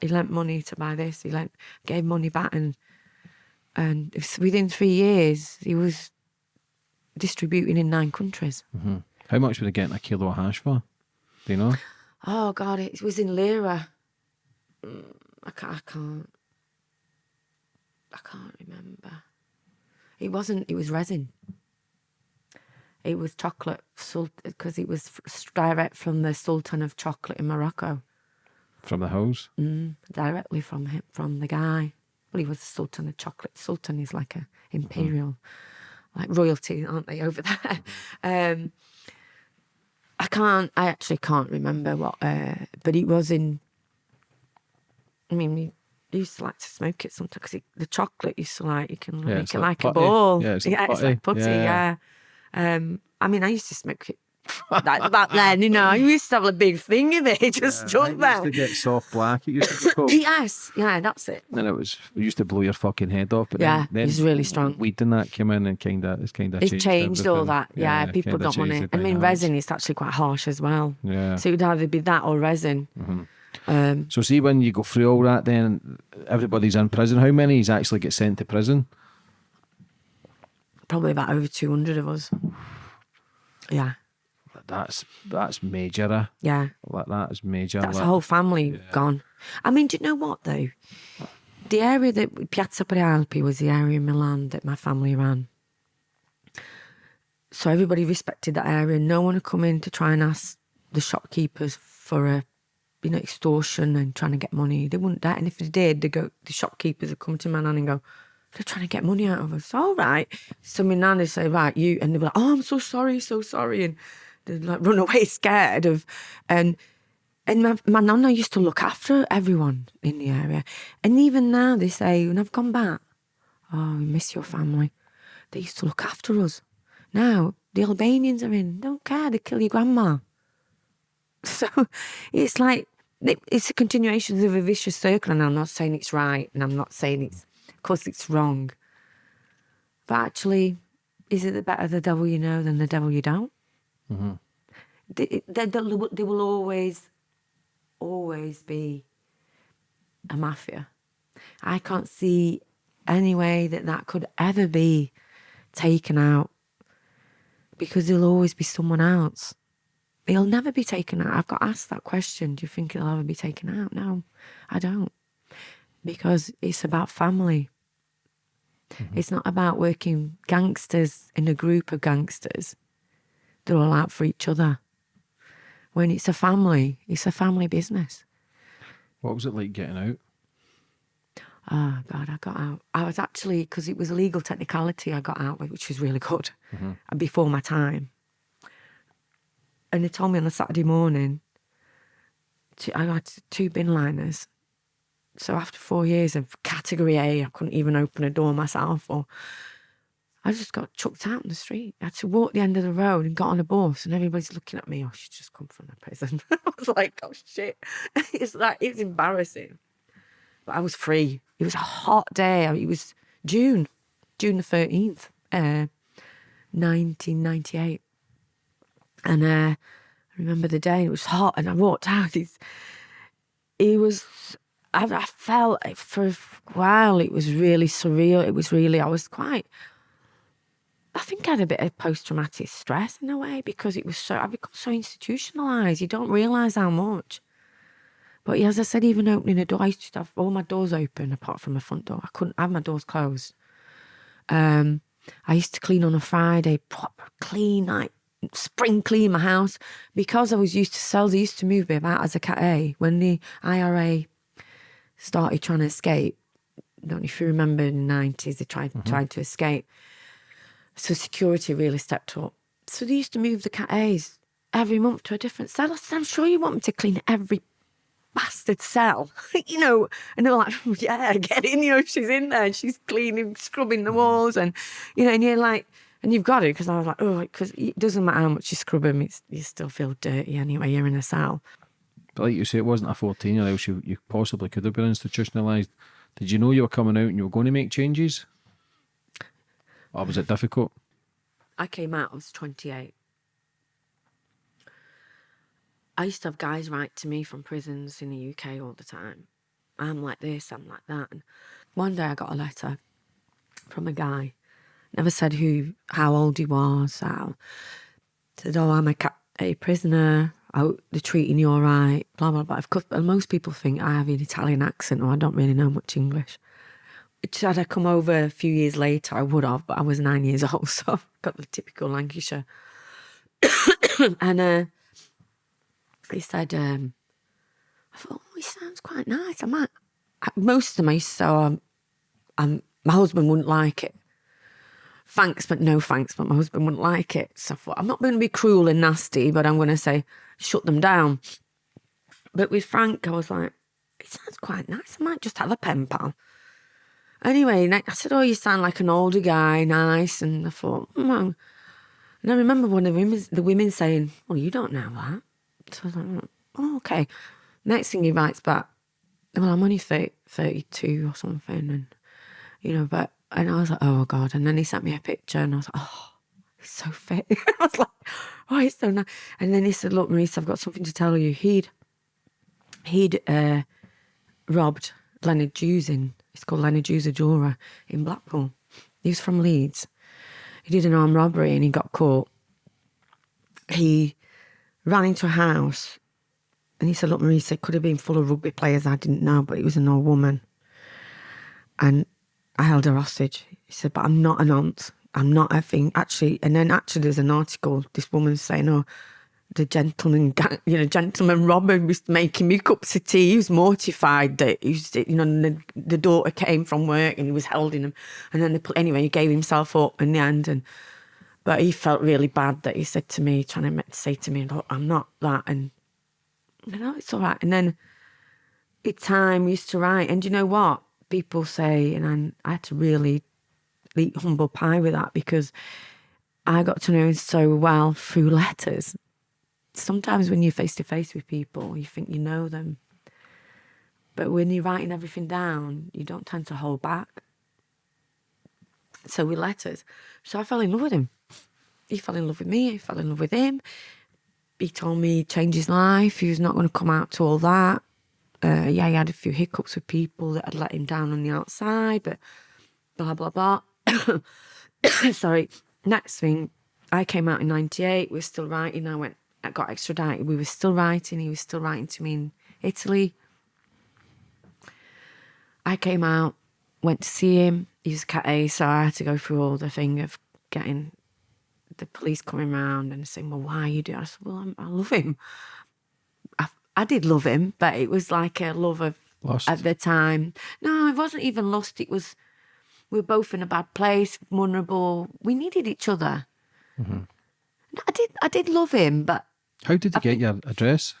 he lent money to buy this, he lent, gave money back, and and within three years, he was distributing in nine countries. How much were they getting a kilo of hash for? Do you know? Oh God, it was in lira. Mm, I can't, I can't, I can't remember. It wasn't. It was resin. It was chocolate, so because it was direct from the Sultan of Chocolate in Morocco, From the hose? mm, directly from him, from the guy. Well, he was the Sultan of Chocolate. Sultan is like a imperial, like royalty, aren't they over there? Um, I can't. I actually can't remember what. Uh, but it was in. I mean, we used to like to smoke it sometimes because the chocolate used to like you can Yeah, make it like like, a ball. Yeah, it's putty. like putty. Yeah, Yeah. Yeah. Um. I mean, I used to smoke it. like back then, you know, I used to have a big thing of it just stuck there. Used to get soft black. It used to be called. Yes, yeah, that's it. and it was it used to blow your fucking head off. But Yeah, then, then it's really strong. Weed and that came in and kind of it's kind of It's changed, changed all that. Yeah, people kinda don't want it. I mean, resin is actually quite harsh as well. Yeah. So it would either be that or resin. Um, So see when you go through all that, then everybody's in prison. How many is actually get sent to prison? Probably about over 200 of us. Yeah, That's that's major. eh? yeah. Like that is major. That's like, a whole family gone. I mean, do you know what though? The area that Piazza Prealpi was the area in Milan that my family ran. So everybody respected that area. No one would come in to try and ask the shopkeepers for a, you know, extortion and trying to get money. They wouldn't that. And if they did, they go. The shopkeepers would come to my nan and go, "They're trying to get money out of us." All right. So my nan would say, "Right, you," and they'd be like, "Oh, I'm so sorry, so sorry," and they'd like run away scared of, and and my, my nonna used to look after everyone in the area. And even now they say, when I've gone back, oh, we miss your family. They used to look after us. Now the Albanians are in. Don't care. They kill your grandma. So it's like it's a continuation of a vicious circle, and I'm not saying it's right, and I'm not saying it's, course, it's wrong. But actually, is it the better the devil you know than the devil you don't? Mm-hmm. They, they, they will always, always be a mafia. I can't see any way that that could ever be taken out because there'll always be someone else. He'll never be taken out. I've got asked that question. Do you think it'll ever be taken out? No, I don't. Because it's about family. Mm-hmm. It's not about working gangsters in a group of gangsters. They're all out for each other. When it's a family, it's a family business. What was it like getting out? Oh God, I got out. I was actually because it was a legal technicality. I got out, with, which was really good, mm-hmm. and before my time. And they told me on a Saturday morning. I had two bin liners, so after four years of category A, I couldn't even open a door myself, or I just got chucked out in the street. I had to walk the end of the road and got on a bus, and everybody's looking at me. Oh, she's just come from the prison. I was like, oh shit! it's like it's embarrassing. But I was free. It was a hot day. it was June, June the 13th, uh, 1998. And uh, I remember the day, it was hot, and I walked out. He's, he was, I, I felt for a while, it was really surreal. It was really, I was quite, I think I had a bit of post traumatic stress in a way because it was so, I become so institutionalized. You don't realize how much. But as I said, even opening a door, I used to have all my doors open apart from my front door. I couldn't have my doors closed. Um, I used to clean on a Friday, proper clean, like spring clean my house because I was used to cells. I used to move me about as a cat A. When the IRA started trying to escape, I don't know if you remember in the 90s, they tried, mm-hmm. tried to escape. So security really stepped up. So they used to move the cat A's every month to a different cell. I said, I'm sure you want me to clean every bastard cell, you know. And they're like, oh, yeah, get in, you know, she's in there, she's cleaning, scrubbing the walls, and you know, and you're like, and you've got it because I was like, oh, because it doesn't matter how much you scrub them, it's, you still feel dirty anyway. You're in a cell. But like you say, it wasn't a 14 year old. You, you possibly could have been institutionalized. Did you know you were coming out and you were going to make changes? Or was it difficult? I came out, I was 28. I used to have guys write to me from prisons in the UK all the time. I'm like this, I'm like that. And one day I got a letter from a guy. Never said who, how old he was. How said, "Oh, I'm a, a prisoner. Oh, they're treating you all right." Blah blah blah. Of course, most people think I have an Italian accent, or I don't really know much English. Had I come over a few years later, I would have, but I was nine years old, so I've got the typical Lancashire. and uh, he said, um, I thought, oh, he sounds quite nice. I might, most of them I so um, um, my husband wouldn't like it. Thanks, but no thanks, but my husband wouldn't like it. So I thought, I'm not going to be cruel and nasty, but I'm going to say, shut them down. But with Frank, I was like, it sounds quite nice. I might just have a pen pal. Anyway, I said, oh, you sound like an older guy, nice. And I thought, mm. and I remember one of the women, the women saying, well, you don't know that. So I was like, oh, okay. Next thing he writes back, well, I'm only 30, 32 or something. And, you know, but, and I was like, oh, God. And then he sent me a picture and I was like, oh, he's so fit. I was like, oh, he's so nice. And then he said, look, Marisa, I've got something to tell you. He'd, he'd uh, robbed Leonard Jews in, it's called Leonard Jews, a jeweler in Blackpool. He was from Leeds. He did an armed robbery and he got caught. He ran into a house and he said, Look, Marisa, it could have been full of rugby players. I didn't know, but it was an old woman. And I held her hostage. He said, But I'm not an aunt. I'm not a thing. Actually, and then actually, there's an article, this woman saying, Oh, the gentleman, you know, gentleman Robin was making me cups of tea. He was mortified that he was, you know, the, the daughter came from work and he was holding him. And then, the, anyway, he gave himself up in the end. And but he felt really bad that he said to me, trying to say to me, Look, I'm not that. And you know it's all right. And then it's time we used to write. And you know what? People say, and I had to really eat humble pie with that because I got to know him so well through letters. Sometimes when you're face to face with people, you think you know them. But when you're writing everything down, you don't tend to hold back. So with letters. So I fell in love with him. He fell in love with me, I fell in love with him. He told me he'd change his life, he was not going to come out to all that. Uh, yeah, he had a few hiccups with people that had let him down on the outside, but blah, blah, blah. Sorry. Next thing, I came out in 98, we were still writing. I went, I got extradited. We were still writing. He was still writing to me in Italy. I came out, went to see him. He was cat A, so I had to go through all the thing of getting the police coming round and saying, "Well, why are you doing?" I said, "Well, I'm, I love him. I, I did love him, but it was like a love of Lust. at the time. No, it wasn't even lost. It was we were both in a bad place, vulnerable. We needed each other. No, I did. I did love him, but How did you get your address?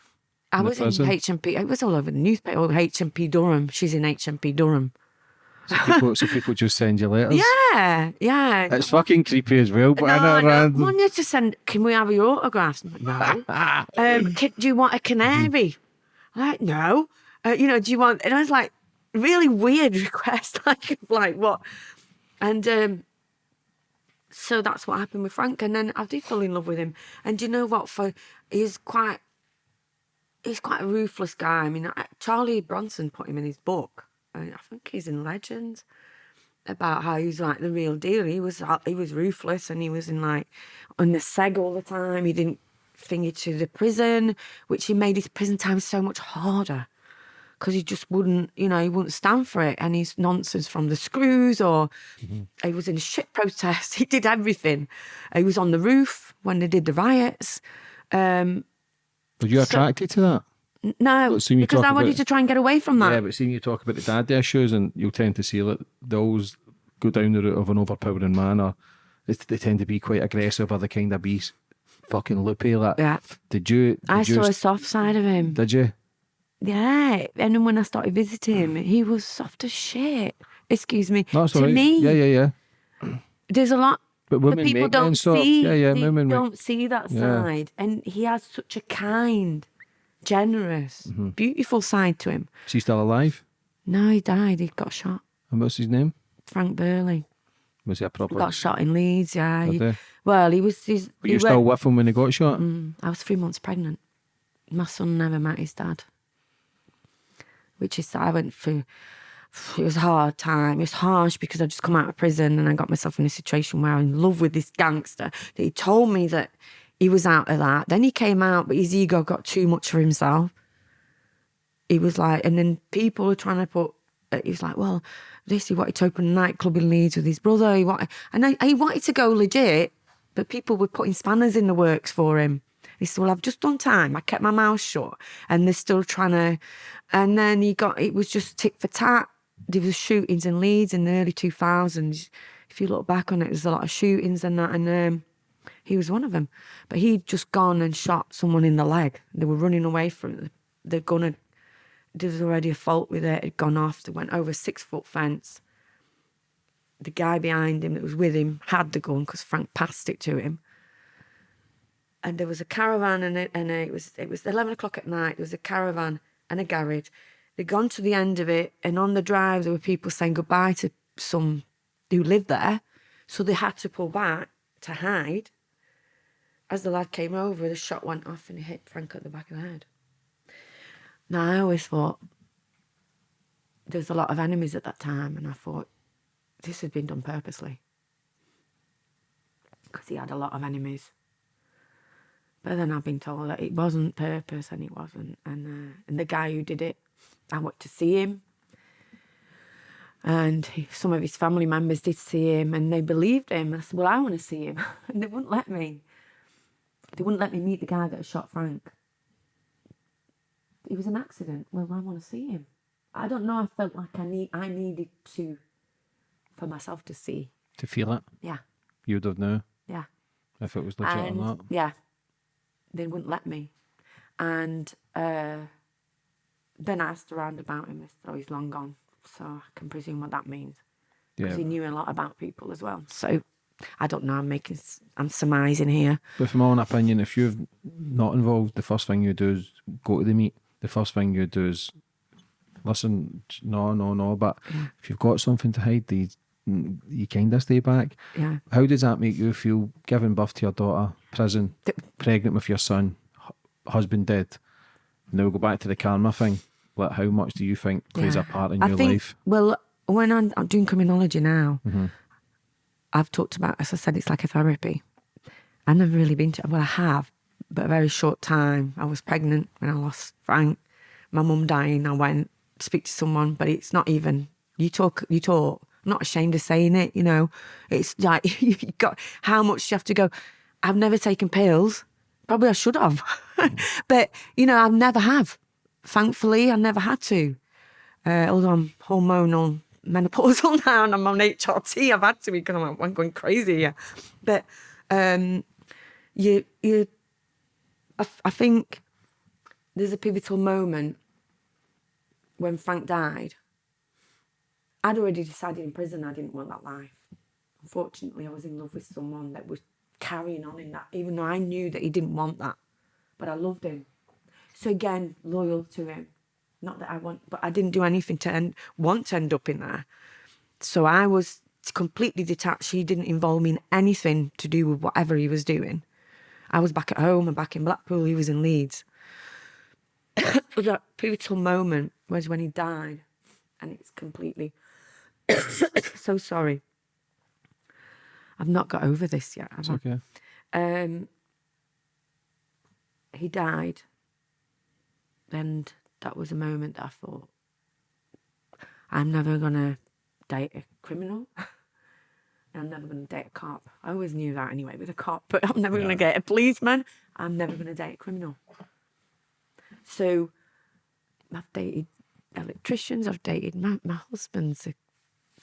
I was in? HMP. It was all over the newspaper. Oh, HMP Durham. She's in HMP Durham. So people, so people just send you letters. Yeah, yeah. It's fucking creepy as well, but I no, know no. random. Want you to send? Can we have your autographs? No. um, can, do you want a canary? I'm like, no. Uh, you know, do you want? And I was like, really weird request. like, like what? And um, so that's what happened with Frank. And then I did fall in love with him. And you know what? For he's quite, he's quite a ruthless guy. I mean, Charlie Bronson put him in his book. I, I think he's in Legends about how he was like the real deal. He was uh, he was ruthless and he was in like on the seg all the time. He didn't finger to the prison, which he made his prison time so much harder because he just wouldn't, you know, he wouldn't stand for it. And his nonsense from the screws, or he was in a shit protest. He did everything. He was on the roof when they did the riots. Um, Were you attracted to that? no, Well, seeing you because I wanted about- to try and get away from that. Yeah, but seeing you talk about the daddy issues, and you'll tend to see that they always go down the route of an overpowering man, or they, they tend to be quite aggressive, or they kind of be fucking loopy. Like, Yeah. did you? Did I you, saw a soft side of him. Did you? Yeah, and then when I started visiting him, he was soft as shit. Excuse me. No, to right. me, Yeah, yeah, yeah. there's a lot But women people make don't see. Yeah, yeah. Women don't see that Yeah. side, and he has such a kind, generous, Mm-hmm. beautiful side to him. Is he still alive? No, he died. He got shot. And what's his name? Frank Burley Was he a proper? got shot in Leeds. Yeah. He- well, he was. He's, Were he you still with him when he got shot? Mm, I was three months pregnant. My son never met his dad, which is I went through. It was a hard time. It was harsh because I just come out of prison and I got myself in a situation where I'm in love with this gangster. That he told me that he was out of that. Then he came out, but his ego got too much for himself. He was like, and then people were trying to put. uh, He was like, well, this he wanted to open a nightclub in Leeds with his brother. He wanted, and I, he wanted to go legit, but people were putting spanners in the works for him. He said, "Well, I've just done time. I kept my mouth shut, and they're still trying to." And then he got it was just tick for tat. There was shootings in Leeds in the early two thousands. If you look back on it, there's a lot of shootings and that, and um, he was one of them. But he'd just gone and shot someone in the leg. They were running away from. The gun there was already a fault with it. It had gone off. They went over a six foot fence. The guy behind him that was with him had the gun because Frank passed it to him and there was a caravan and it and it was it was eleven o'clock at night. There was a caravan and a garage. They'd gone to the end of it, and on the drive there were people saying goodbye to some who lived there, so they had to pull back to hide. As the lad came over, the shot went off and it hit Frank at the back of the head. Now I always thought there's a lot of enemies at that time, and I thought this had been done purposely because he had a lot of enemies. But then I've been told that it wasn't purpose and it wasn't. And uh, and the guy who did it, I went to see him. And he, some of his family members did see him and they believed him. I said, Well, I want to see him. and they wouldn't let me. They wouldn't let me meet the guy that shot Frank. It was an accident. Well, I want to see him. I don't know. I felt like I need I needed to for myself to see. To feel it, Yeah. you'd have known Yeah. if it was legit and or not. yeah, they wouldn't let me. And uh, then I asked around about him. Said, "Oh, he's long gone." So I can presume what that means because Yeah, he knew a lot about people as well. So I don't know. I'm making. I'm surmising here. But from my own opinion, if you're not involved, the first thing you do is go to the meet. The first thing you do is listen. No, no, no. But if you've got something to hide, you, you kind of stay back. Yeah. How does that make you feel? Giving birth to your daughter, prison, Th- pregnant with your son, husband dead. Now we'll go back to the karma thing. Like, how much do you think plays a part in I your think, life? Well, when I'm, I'm doing criminology now, Mm-hmm. I've talked about, as I said, it's like a therapy. I've never really been to, well, I have, but a very short time. I was pregnant when I lost Frank. My mum dying, I went to speak to someone, but it's not even, you talk, you talk. I'm not ashamed of saying it, you know. It's like, you got, how much you have to go. I've never taken pills. Probably I should have. but, you know, I've never have. Thankfully, I never had to uh, although I'm hormonal menopausal now and I'm on HRT, I've had to because I'm, I'm going crazy here. But um, you, you, I, I think there's a pivotal moment when Frank died. I'd already decided in prison I didn't want that life. Unfortunately, I was in love with someone that was carrying on in that, even though I knew that he didn't want that. But I loved him. So again, loyal to him. Not that I want, but I didn't do anything to end, want to end up in there. So I was completely detached. He didn't involve me in anything to do with whatever he was doing. I was back at home and back in Blackpool. He was in Leeds. that pivotal moment was when he died, and it's completely. so sorry. I've not got over this yet. Have I? okay. um, he died, and that was a moment that I thought, I'm never gonna date a criminal. I'm never gonna date a cop. I always knew that anyway with a cop, but I'm never gonna Yeah. get a policeman. I'm never gonna date a criminal. So, I've dated electricians. I've dated my, my husband's a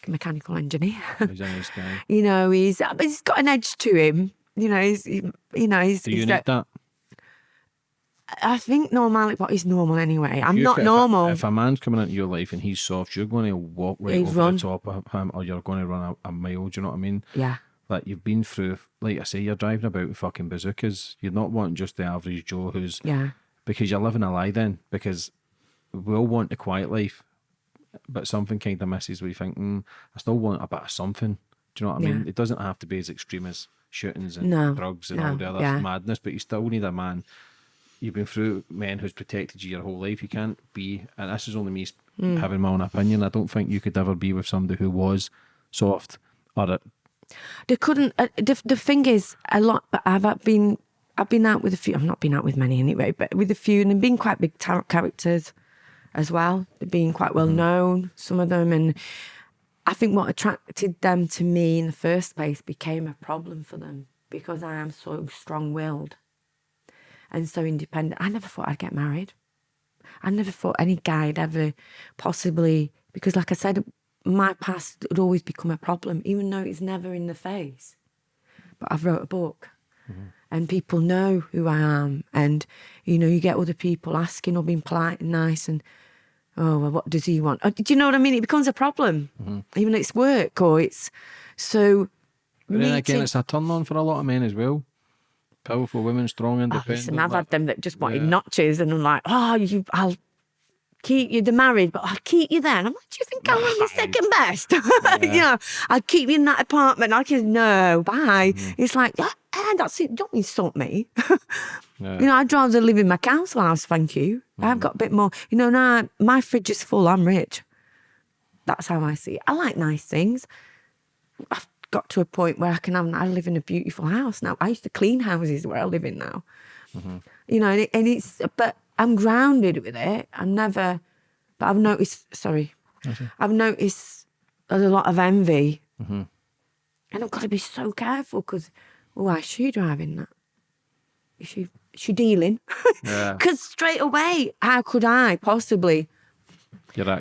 mechanical engineer. He's a nice guy. you know, he's uh, but he's got an edge to him. You know, he's he, you know he's. Do you ve- need that? I think normal, but he's normal anyway. I'm You not if a- normal. If a, man's coming into your life and he's soft, you're going to walk right He'd over run. the top of him, or you're going to run a, a mile. Do you know what I mean? yeah, Like you've been through, like I say, you're driving about with fucking bazookas. You're not wanting just the average Joe who's yeah, because you're living a lie then. Because we all want a quiet life, but something kind of misses. We think, mm, I still want a bit of something. Do you know what I mean? It doesn't have to be as extreme as shootings and No, drugs and no, all the other yeah. madness, but you still need a man. You've been through men who's protected you your whole life. You can't be, and this is only me Hmm. having my own opinion. I don't think you could ever be with somebody who was soft or a, they couldn't. Uh, the the thing is, a lot. But I've been I've been out with a few. I've not been out with many anyway, but with a few, and been quite big characters as well. Been quite well mm-hmm. known, some of them, and I think what attracted them to me in the first place became a problem for them because I am so strong-willed and so independent. I never thought I'd get married. I never thought any guy'd ever possibly because, like I said, my past would always become a problem, even though it's never in the face. But I've wrote a book, mm-hmm. and people know who I am, and you know, you get other people asking or being polite and nice, and oh, well, what does he want? Oh, do you know what I mean? It becomes a problem, mm-hmm. even though it's work or it's so. But then again, it's a turn on for a lot of men as well. Powerful women, strong, Oh, independent. listen, I've like- had them that just wanted Yeah. notches, and I'm like, oh, you, I'll keep you. They're married, but I'll keep you then. I'm like, do you think I'm only second best? you know, I'll keep you in that apartment. I just no, bye. Mm-hmm. It's like, ah, ah, that's it. Don't insult me. Yeah. You know, I'd rather live in my council house, thank you. I've got a bit more. You know, now my fridge is full. I'm rich. That's how I see it. I like nice things. I've got to a point where I can have. I live in a beautiful house now. I used to clean houses where I live in now. You know, and, it, and it's. But I'm grounded with it. I'm never. But I've noticed. Sorry, I've noticed there's a lot of envy, and I've got to be so careful because. Oh, why is she driving that? Is she? Is she dealing? Yeah. Because straight away, how could I possibly?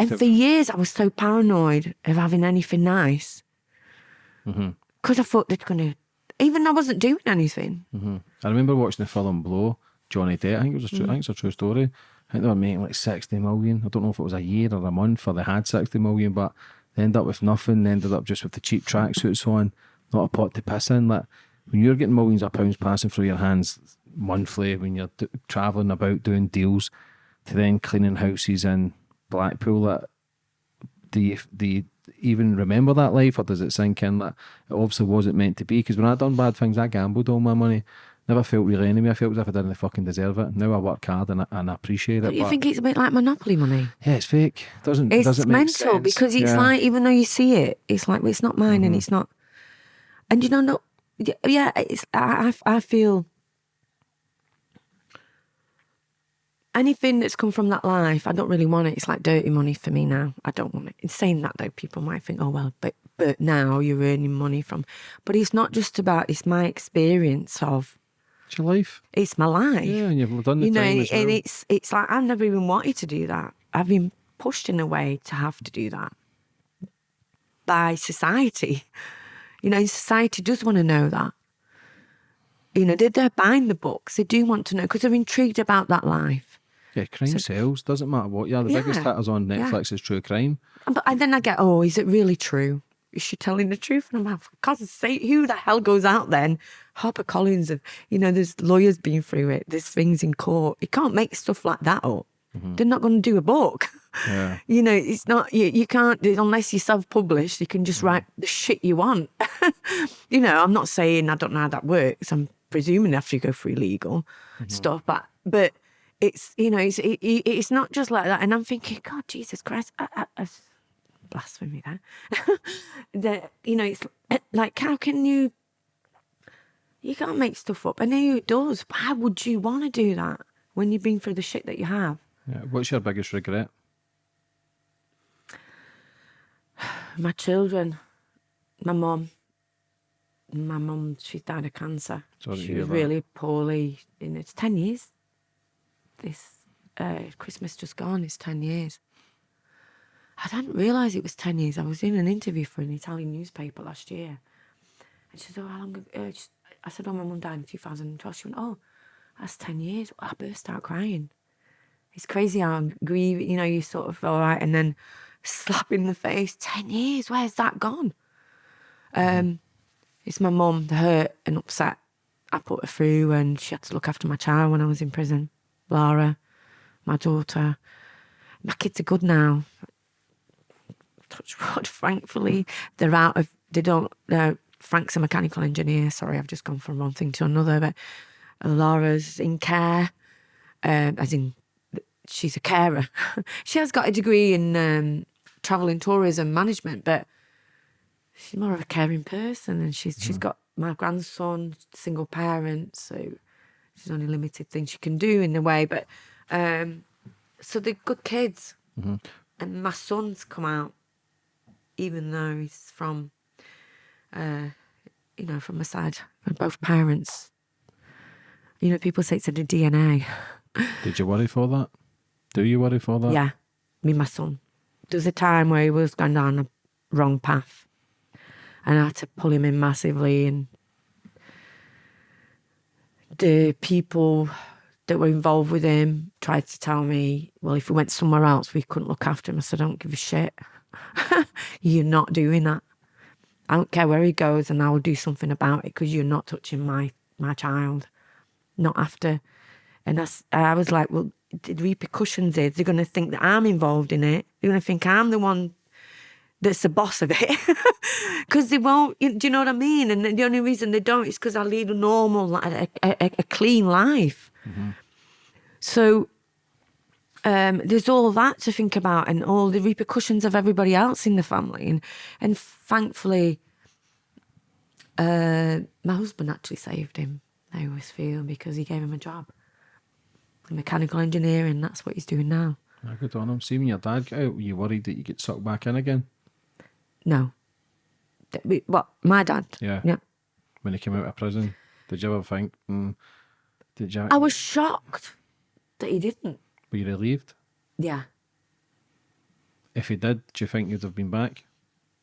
And for years, I was so paranoid of having anything nice. Mm-hmm. Because I thought they're going to, even though I wasn't doing anything. I remember watching the film Blow, Johnny Depp. I think it was a true, Mm. I think it's a true story. I think they were making like 60 million. I don't know if it was a year or a month or they had 60 million, but they ended up with nothing. They ended up just with the cheap tracksuits on, not a pot to piss in. Like when you're getting millions of pounds passing through your hands monthly, when you're traveling about doing deals, to then cleaning houses in Blackpool, that do you, do you even remember that life, or does it sink in that it obviously wasn't meant to be? Because when I done bad things, I gambled all my money. Never felt really enemy. I felt as if I didn't fucking deserve it. Now I work hard and I, and I appreciate it. Don't you but think it's a bit like Monopoly money? yeah, it's fake. Doesn't It's doesn't mental sense. because it's Yeah. Mm-hmm. like even though you see it, it's like well, it's not mine and it's not. And you know, no, yeah, yeah, it's I I, I feel anything that's come from that life, I don't really want it. It's like dirty money for me now. I don't want it. In saying that though, people might think, oh well, but but now you're earning money from. But it's not just about. It's my experience of. It's your life. It's my life Yeah, and you've done the you know, time and well. it's it's like I've never even wanted to do that. I've been pushed in a way to have to do that by society. You know, society does want to know that. You know, they're, they're buying the books. They do want to know because they're intrigued about that life. Yeah, crime sells. Doesn't matter what. Yeah, the biggest Yeah, hitters on yeah. Netflix is true crime. But and then I get, oh, is it really true? Is she telling the truth? And I'm like, for God's sake, who the hell goes out then? Harper Collins, of you know, there's lawyers been through it. There's things in court. You can't make stuff like that up. Mm-hmm. They're not going to do a book. Yeah. You know, it's not you. You can't unless you self-published. You can just mm-hmm. write the shit you want. you know, I'm not saying I don't know how that works. I'm presuming after you go through legal mm-hmm. stuff, but but it's you know it's it, it- it's not just like that. And I'm thinking, God, Jesus Christ, I, I, blasphemy there. that you know, it's like how can you? You can't make stuff up. I know it does. But how would you want to do that when you've been through the shit that you have? Yeah. What's your biggest regret? my children, my mum. My mum, she died of cancer. Sorry she was really poorly. In it's ten years. This uh, Christmas just gone. It's ten years. I didn't realise it was ten years. I was in an interview for an Italian newspaper last year, and she said, "Oh, how long?" Uh, I said, "Oh, my mum died in 2012." She went, "Oh, that's ten years." I burst out crying. It's crazy how I'm grieving. You know, you sort of all right, and then slap in the face. Ten years. Where's that gone? Um, it's my mum, the hurt and upset I put her through, and she had to look after my child when I was in prison. Lara, my daughter. My kids are good now. Touch wood, thankfully. They're out of, they don't, uh, Frank's a mechanical engineer. Sorry, I've just gone from one thing to another, but Laura's in care, um, as in, she's a carer. she has got a degree in um, travel and tourism management, but she's more of a caring person and she's she's got my grandson single parent so she's only limited things she can do in a way but um so they're good kids and my son's come out even though he's from uh you know from a side from both parents you know people say it's in the dna Did you worry for that? Do you worry for that? yeah me my son there was a time where he was going down the wrong path and I had to pull him in massively and the people that were involved with him tried to tell me, well, if we went somewhere else, we couldn't look after him. I said, I don't give a shit. you're not doing that. I don't care where he goes and I will do something about it because you're not touching my, my child. Not after. And I was like, well, the repercussions is they're going to think that I'm involved in it. They're going to think I'm the one that's the boss of it because they won't you- do you know what i mean and the only reason they don't is because i lead a normal a, a, a clean life mm-hmm. so um, there's all that to think about and all the repercussions of everybody else in the family and and thankfully uh, my husband actually saved him i always feel because he gave him a job mechanical engineering that's what he's doing now Ah, good on him. See when your dad got out, were you worried that you get sucked back in again? no Th- we- what my dad Yeah. yeah When he came out of prison, did you ever think? Mm, did you? I was shocked that he didn't. Were you relieved? Yeah. If he did, do you think you'd have been back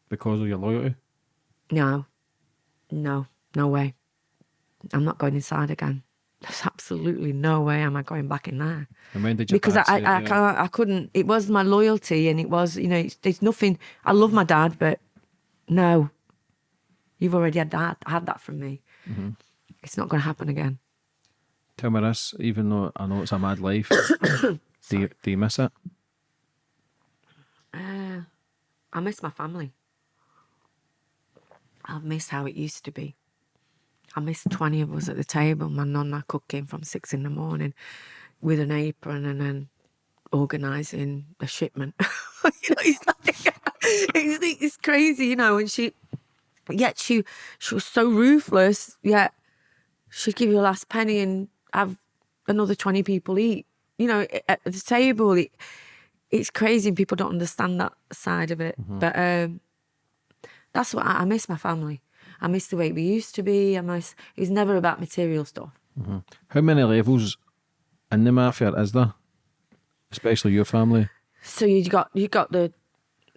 because of your loyalty? No. No. No way. I'm not going inside again. There's absolutely no way am I going back in there. And when did you? Because I, I, I, can't, I couldn't. It was my loyalty, and it was, you know, it's, there's nothing. I love my dad, but no, You've already had that, had that from me. Mm-hmm. It's not going to happen again. Tell me this, even though I know it's a mad life, do you, do you miss it? Uh, I miss my family. I miss how it used to be. I miss 20 of us at the table, my nonna cooking from six in the morning with an apron and then organising a shipment. you know, it's like, it's, it's crazy, you know, and she, yet she, she was so ruthless, yet she'd give you a last penny and have another 20 people eat. You know, at the table, it, it's crazy and people don't understand that side of it. But um, that's what I, I miss my family. I miss the way we used to be. I miss, it was never about material stuff. How many levels in the mafia is there? Especially your family. So you got you got the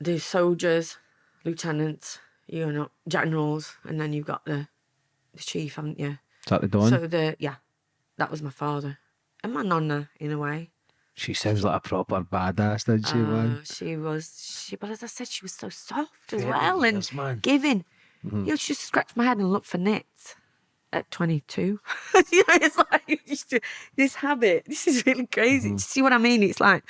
the soldiers, lieutenants, you know, generals, and then you've got the the chief, haven't you? Is that the Don? So the yeah, that was my father and my nonna in a way. she sounds like a proper badass, doesn't she, man? Uh, she was she, but as I said, she was so soft as Very well and man. giving. Mm-hmm. You know, she scratched my head and looked for nits at 22. you know, it's like just this habit. This is really crazy. Mm-hmm. You see what I mean? It's like,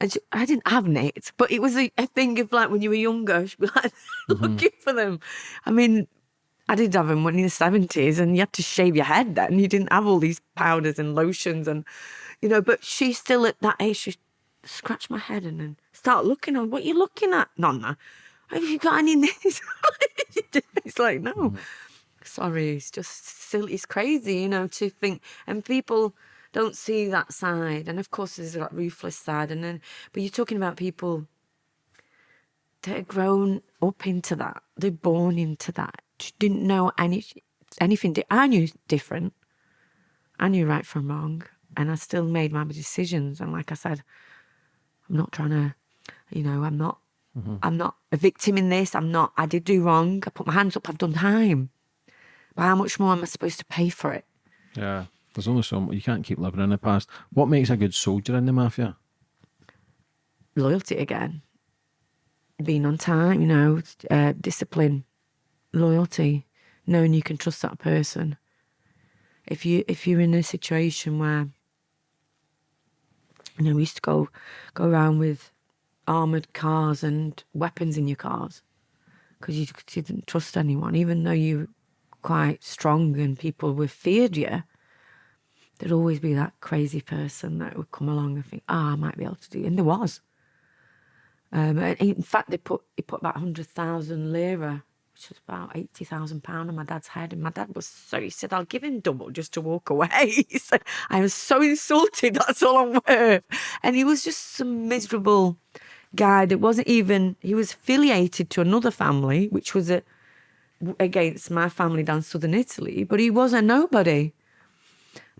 and she, I didn't have nits, but it was a, a thing of like when you were younger, she'd be like Mm-hmm. looking for them. I mean, I did have them when in the 70s and you had to shave your head then. You didn't have all these powders and lotions and, you know, but she's still at that age. She scratched my head and then start looking on what you looking at, Nonna. Have you got any nits? it's like, no, mm-hmm. sorry. It's just silly. It's crazy, you know, to think. And people don't see that side. And of course, there's that ruthless side. And then, but you're talking about people that are grown up into that. They're born into that. Didn't know any anything. di- I knew different. I knew right from wrong, and I still made my decisions. And like I said, I'm not trying to, you know, I'm not, I'm not a victim in this. I'm not. I did do wrong. I put my hands up. I've done time. But how much more am I supposed to pay for it? Yeah. There's only so much. You can't keep living in the past. What makes a good soldier in the mafia? loyalty again. Being on time, you know, uh, discipline, loyalty, knowing you can trust that person. If you if you're in a situation where you know we used to go go around with armored cars and weapons in your cars because you, you didn't trust anyone, even though you were quite strong and people were feared you. There'd always be that crazy person that would come along and think, "Ah, I might be able to do," it. and there was. Um, in fact, they put he put about hundred thousand lira, which was about eighty thousand pound, on my dad's head. And my dad was so he said, "I'll give him double just to walk away." He said, "I was so insulted. That's all I'm worth." And he was just some miserable guy that wasn't even. He was affiliated to another family, which was a, against my family down southern Italy, but he was a nobody.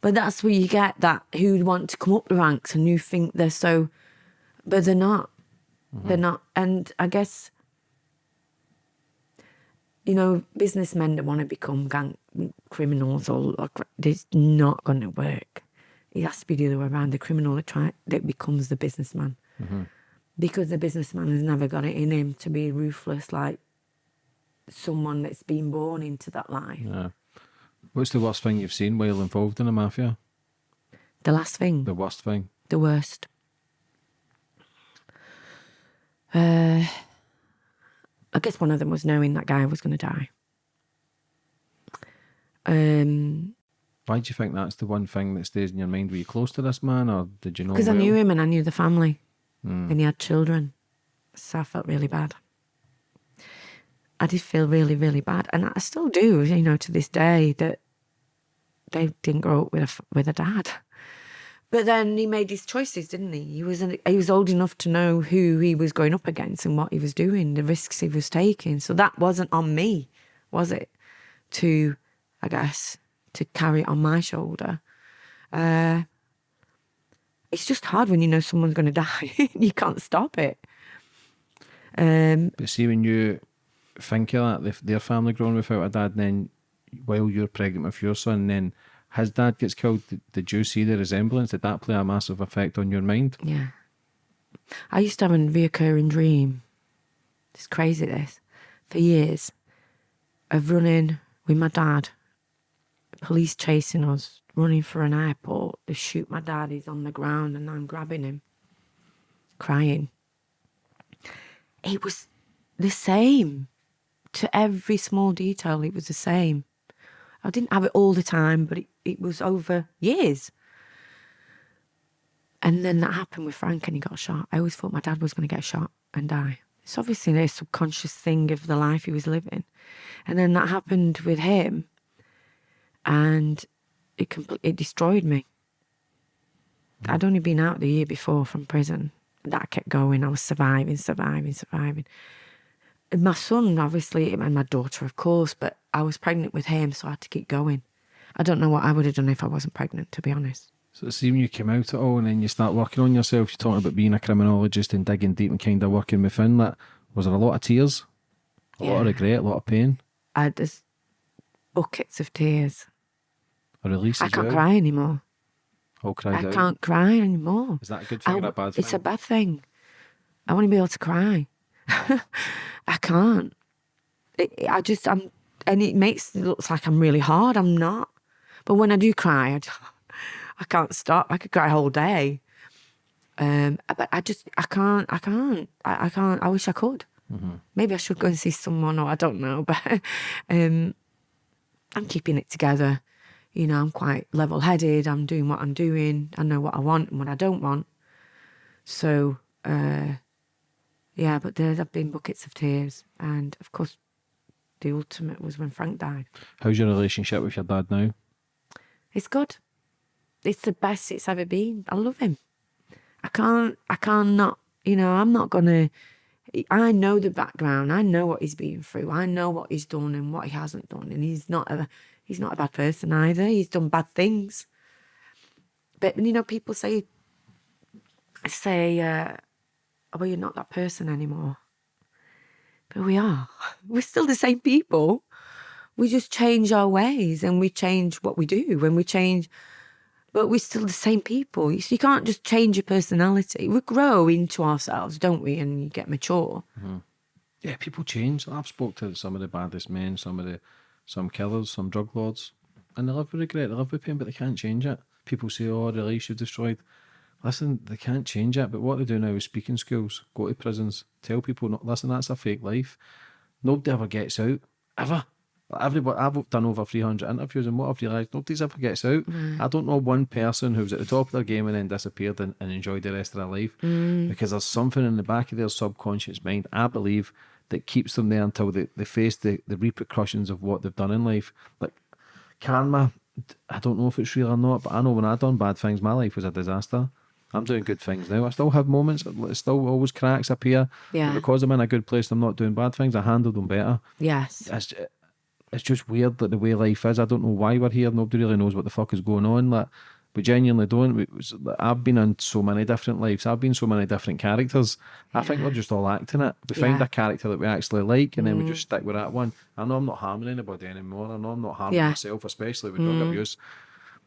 But that's where you get that who want to come up the ranks and who think they're so, but they're not. They're mm-hmm. not. And I guess, you know, businessmen that want to become gang criminals or, or it's not going to work. It has to be the other way around. The criminal that try that becomes the businessman, because the businessman has never got it in him to be ruthless like someone that's been born into that life. Yeah. What's the worst thing you've seen while involved in the mafia? The last thing. The worst thing? the worst. Uh, I guess one of them was knowing that guy was going to die. Um, Why do you think that's the one thing that stays in your mind? Were you close to this man or did you know because I knew him and I knew the family, and he had children, so I felt really bad. I did feel really, really bad, and I still do. You know, to this day, that they didn't grow up with a with a dad. But then he made his choices, didn't he? He was an, he was old enough to know who he was going up against and what he was doing, the risks he was taking. So that wasn't on me, was it? To, I guess, to carry it on my shoulder. Uh, it's just hard when you know someone's going to die. you can't stop it. Um, But see, when you think of that, their family growing without a dad, then while you're pregnant with your son, then his dad gets killed, did, you see the resemblance? Did that play a massive effect on your mind? Yeah. I used to have a reoccurring dream. It's crazy, this. For years. of running with my dad, police chasing us, running for an airport. They shoot my dad, he's on the ground, and I'm grabbing him, crying. It was the same to every small detail, it was the same. I didn't have it all the time, but it, it was over years. And then that happened with Frank and he got shot. I always thought my dad was going to get shot and die. It's obviously a subconscious thing of the life he was living. And then that happened with him and it compl- it destroyed me. I'd only been out the year before from prison. That kept going. I was surviving, surviving, surviving. And my son, obviously, and my daughter, of course, but I was pregnant with him, so I had to keep going. I don't know what I would have done if I wasn't pregnant, to be honest. So see when you came out at all and then you start working on yourself, you're talking about being a criminologist and digging deep and kind of working within that. Was there a lot of tears? A lot of regret, a lot of pain? I had just buckets of tears. A release I can't well? cry anymore. All cried I out. can't cry anymore. Is that a good thing or I- a bad thing? It's a bad thing. I want to be able to cry. I can't. It- I just I'm, and it makes it looks like I'm really hard. I'm not. But when I do cry, I I can't stop. I could cry a whole day. Um, but I just I can't. I can't. I, I can't. I wish I could. Maybe I should go and see someone, or I don't know. But um, I'm keeping it together. You know, I'm quite level headed. I'm doing what I'm doing. I know what I want and what I don't want. So, uh, yeah, but there have been buckets of tears. And of course, the ultimate was when Frank died. How's your relationship with your dad now? It's good. It's the best it's ever been. I love him. I can't, I can't not, you know, I'm not going to, I know the background. I know what he's been through. I know what he's done and what he hasn't done. And he's not a, he's not a bad person either. He's done bad things. But, you know, people say, say, uh, oh, well, you're not that person anymore. But we are. We're still the same people. We just change our ways and we change what we do and we change, but we're still the same people. You, you can't just change your personality. We grow into ourselves, don't we? And you get mature. Mm-hmm. Yeah, people change. I've spoke to some of the baddest men, some of the some killers, some drug lords, and they live with regret, they live with pain, but they can't change it. People say, "Oh, the lives you've destroyed." Listen, they can't change it. But what they do now is speak in schools, go to prisons, tell people, not, listen, that's a fake life. Nobody ever gets out, ever. Everybody, I've done over 300 interviews, and what I've realised, nobody's ever gets out. Mm. I don't know one person who's at the top of their game and then disappeared and, and enjoyed the rest of their life mm. because there's something in the back of their subconscious mind, I believe, that keeps them there until they, they face the, the repercussions of what they've done in life. Like karma, I don't know if it's real or not, but I know when I done bad things, my life was a disaster. I'm doing good things now. I still have moments, it still always cracks appear. Yeah. because I'm in a good place, I'm not doing bad things. I handle them better Yes. it's, it's just weird that the way life is. I don't know why we're here. Nobody really knows what the fuck is going on. Like we genuinely don't. We, I've been in so many different lives. I've been so many different characters. I think we're just all acting it. We find Yeah. a character that we actually like, and then we mm. just stick with that one. I know I'm not harming anybody anymore. I know I'm not harming Yeah. myself, especially with drug mm. abuse.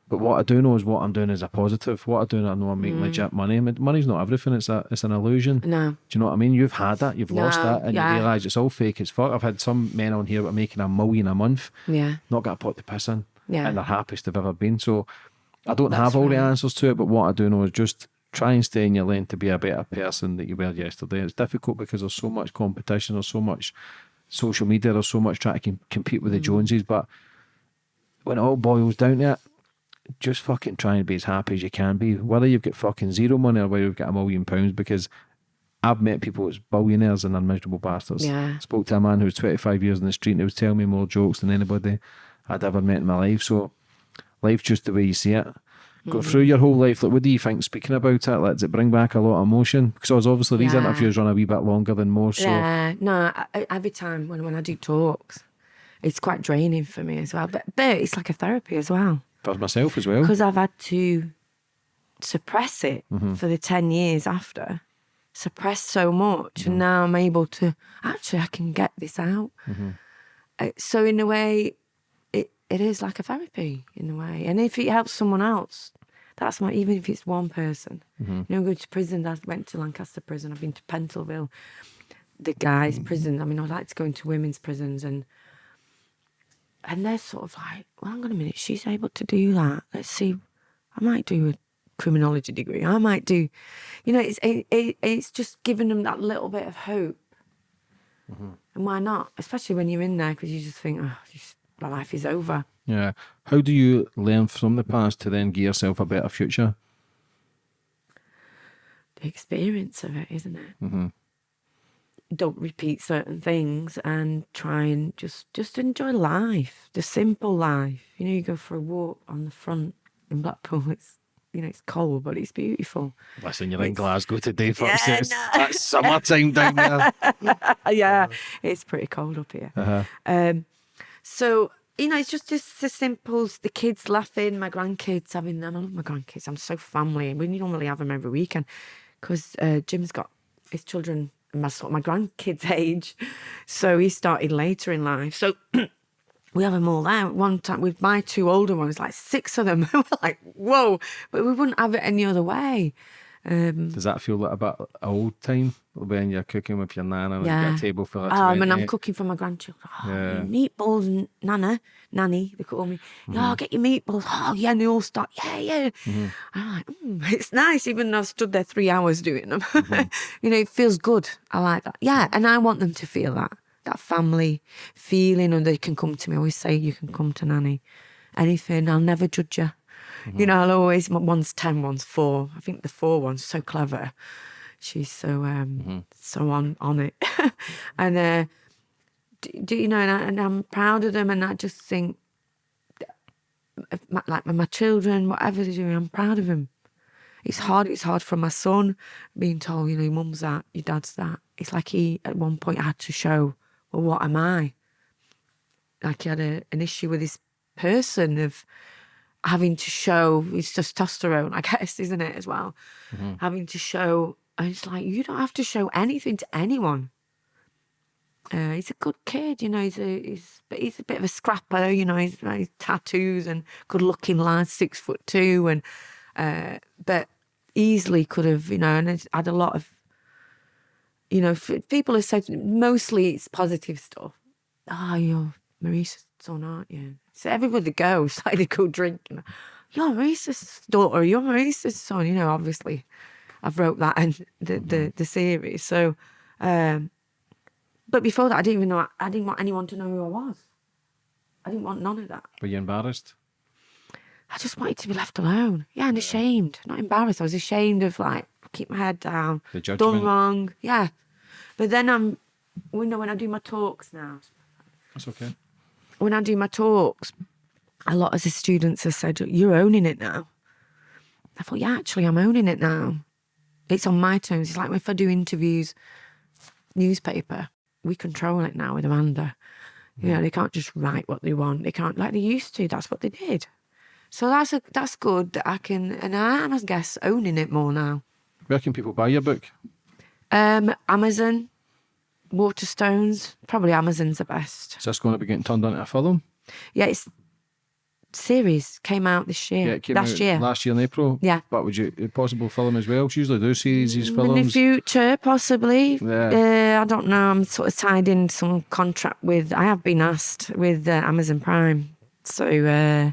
But what I do know is what I'm doing is a positive. What I do, I know I'm making legit money. Money's not everything. It's a, it's an illusion. No. Do you know what I mean? You've had that, you've lost that, and yeah. you realise it's all fake as fuck. I've had some men on here that are making a million a month, Yeah. not got a pot to piss in, Yeah. and they're happiest they've ever been. So I don't That's have all the answers to it, but what I do know is just try and stay in your lane to be a better person that you were yesterday. It's difficult because there's so much competition, there's so much social media, there's so much trying to com- compete with the Mm. Joneses, but when it all boils down to it, just fucking try and be as happy as you can be, whether you've got fucking zero money or whether you've got a million pounds, because I've met people as billionaires and they're miserable bastards. Yeah. Spoke to a man who was 25 years in the street and he was telling me more jokes than anybody I'd ever met in my life. So life's just the way you see it. Go Mm-hmm. through your whole life. Like, what do you think speaking about it? Like, does it bring back a lot of emotion? Because obviously these Yeah. interviews run a wee bit longer than most. So Yeah, no. I, I- every time when, when I do talks, it's quite draining for me as well. But but it's like a therapy as well for myself as well. because I've had to suppress it mm-hmm. for the ten years after, suppress so much, and mm-hmm. now I'm able to actually I can get this out. Mm-hmm. Uh, so in a way, it it is like a therapy in a way, and if it helps someone else. That's my even if it's one person. You know, go to prison. I went to Lancaster prison. I've been to Pentonville the guys' prison. I mean, I'd like to go into women's prisons and and they're sort of like, well, hang on a minute, she's able to do that. Let's see, I might do a criminology degree. I might do, you know, it's it, it, it's just giving them that little bit of hope. And why not? Especially when you're in there, because you just think, oh, just, my life is over. Yeah. How do you learn from the past to then give yourself a better future? The experience of it, isn't it? Mm-hmm. Don't repeat certain things and try and just just enjoy life, the simple life. You know, you go for a walk on the front in Blackpool. It's you know, it's cold, but it's beautiful. Listen, you're in Glasgow today, Yeah, folks. it's, no. That's summertime down there. yeah, it's pretty cold up here. Uh-huh. Um, so you know, it's just just the simple. The kids laughing, my grandkids. I mean, I love my grandkids. I'm so family. We normally have them every weekend because uh, Jim's got his children my sort of my grandkids' age, so he started later in life. So. We have them all there. One time with my two older ones, like six of them. We're like, whoa! But we wouldn't have it any other way. Um, Does that feel like a bit old time when you're cooking with your nana and you get a table full of Um, and I'm cooking for my grandchildren. Oh, Yeah. meatballs, n- Nana, Nanny, they call me. Mm-hmm. Oh, get your meatballs. Oh, yeah, and they all start, yeah, yeah. I'm like, mm, it's nice, even though I've stood there three hours doing them. Mm-hmm. you know, it feels good. I like that. Yeah, and I want them to feel that, that family feeling, and they can come to me. I always say, you can come to Nanny. Anything, I'll never judge you. Mm-hmm. You know, I'll always, one's 10, one's four. I think the four one's so clever. She's so um Mm-hmm. so on on it, and uh, do, do you know? And, I, and I'm proud of them, and I just think, my, like my children, whatever they're doing, I'm proud of them. It's hard. It's hard for my son being told, you know, your mum's that, your dad's that. It's like he at one point had to show, well, what am I? Like he had a, an issue with this person of having to show his testosterone, I guess, isn't it as well? Having to show, and it's like you don't have to show anything to anyone. Uh, he's a good kid, you know. He's a he's but he's a bit of a scrapper, you know. He's, he's tattoos and good looking lad, six foot two, and uh, but easily could have, you know, and it's had a lot of, you know, people have said mostly it's positive stuff. Oh, you're Maurice's son, aren't you? So everybody goes, like they go drinking. You're Maurice's daughter. You're Maurice's son. You know, obviously, I've wrote that in the the, the series. So, um, but before that, I didn't even know. I didn't want anyone to know who I was. I didn't want none of that. Were you embarrassed? I just wanted to be left alone. Yeah, and ashamed. Not embarrassed. I was ashamed of like keep my head down. The Done judgment. wrong. Yeah. But then I'm you know when I do my talks now. That's okay. When I do my talks, a lot of the students have said, You're owning it now. I thought, yeah, actually I'm owning it now. It's on my terms. It's like if I do interviews, newspaper, we control it now with Amanda. You know, they can't just write what they want. They can't like they used to. That's what they did. So that's a, that's good that I can, and I am, I guess, owning it more now. Where can people buy your book? Um, Amazon, Waterstones, probably Amazon's the best. Is this going to be getting turned into a film? Yeah, it's series came out this year, it came last out year. Last year in April. Yeah. But would you a possible film as well? 'Cause usually do series, these In the future, possibly. Yeah. Uh, I don't know. I'm sort of tied in some contract with. I have been asked with uh, Amazon Prime, so uh,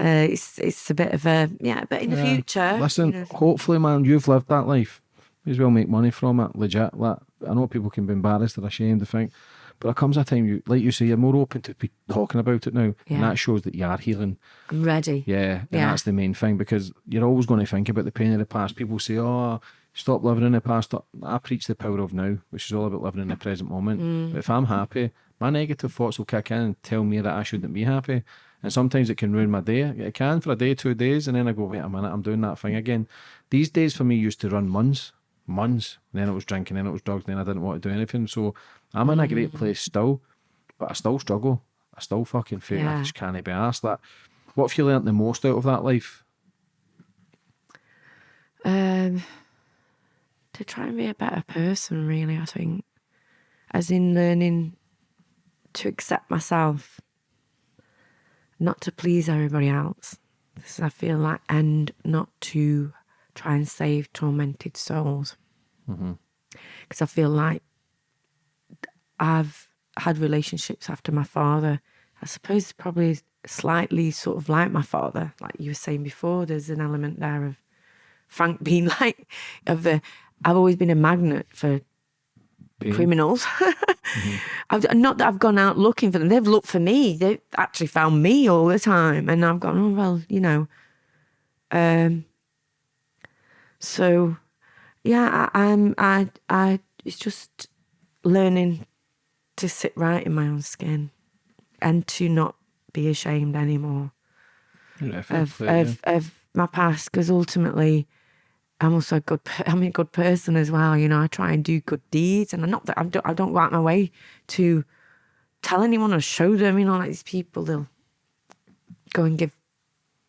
uh, it's it's a bit of a yeah. But in the Yeah. future, Listen, you know, hopefully, man, you've lived that life. As well make money from it, legit. Like, I know people can be embarrassed or ashamed to think, but there comes a time, you like you say, you're more open to be talking about it now, Yeah. and that shows that you are healing. I'm ready. Yeah, and Yeah. that's the main thing because you're always going to think about the pain of the past. People say, "Oh, stop living in the past." I preach the power of now, which is all about living in the present moment. Mm. But if I'm happy, my negative thoughts will kick in and tell me that I shouldn't be happy. And sometimes it can ruin my day. It can for a day, two days, and then I go, "Wait a minute, I'm doing that thing again." These days for me used to run months, months. Then it was drinking, then it was drugs, then I didn't want to do anything. So I'm in a Mm. great place still, but I still struggle. I still fucking feel I just can't be asked that. What have you learnt the most out of that life? Um, to try and be a better person, really, I think. As in learning to accept myself, not to please everybody else. Because I feel like, and not to try and save tormented souls. Because I feel like I've had relationships after my father I suppose probably slightly sort of like my father, like you were saying before. There's an element there of Frank being like of the. I've always been a magnet for Being- criminals. I've, not that I've gone out looking for them. They've looked for me. They've actually found me all the time, and I've gone, oh well, you know. Um. So, yeah, I, I'm. I. I. It's just learning to sit right in my own skin, and to not be ashamed anymore of of, of my past because ultimately I'm also a good I'm a good person as well you know I try and do good deeds and I'm not that I don't, I don't go out my way to tell anyone or show them you know like these people they'll go and give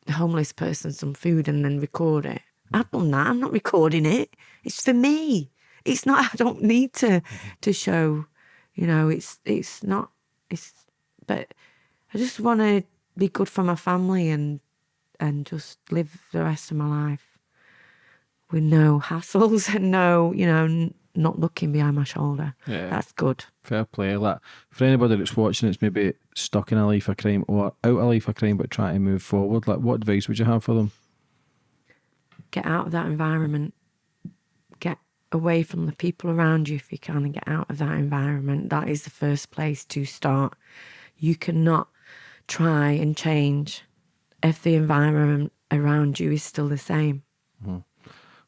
the homeless person some food and then record it I've done that I'm not recording it it's for me it's not I don't need to to show you know it's it's not it's but I just want to be good for my family and and just live the rest of my life with no hassles and no, you know, n- not looking behind my shoulder. Yeah. That's good. Fair play. Like for anybody that's watching, it's maybe stuck in a life of crime or out of a life of crime, but trying to move forward. Like, what advice would you have for them? Get out of that environment. Get away from the people around you if you can and get out of that environment. That is the first place to start. You cannot try and change if the environment around you is still the same.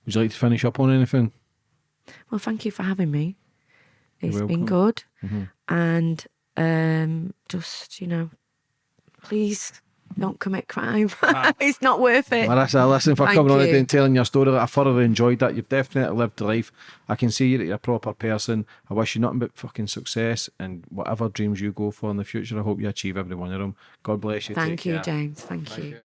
Would you like to finish up on anything? Well, thank you for having me. It's been good. And um, just, you know, please don't commit crime. Ah. it's not worth it. Marisa, listen for Thank coming on you. today and telling your story. I thoroughly enjoyed that. You've definitely lived life. I can see that you're a proper person. I wish you nothing but fucking success and whatever dreams you go for in the future. I hope you achieve every one of them. God bless you. Thank Take you, care. James. Thank, you.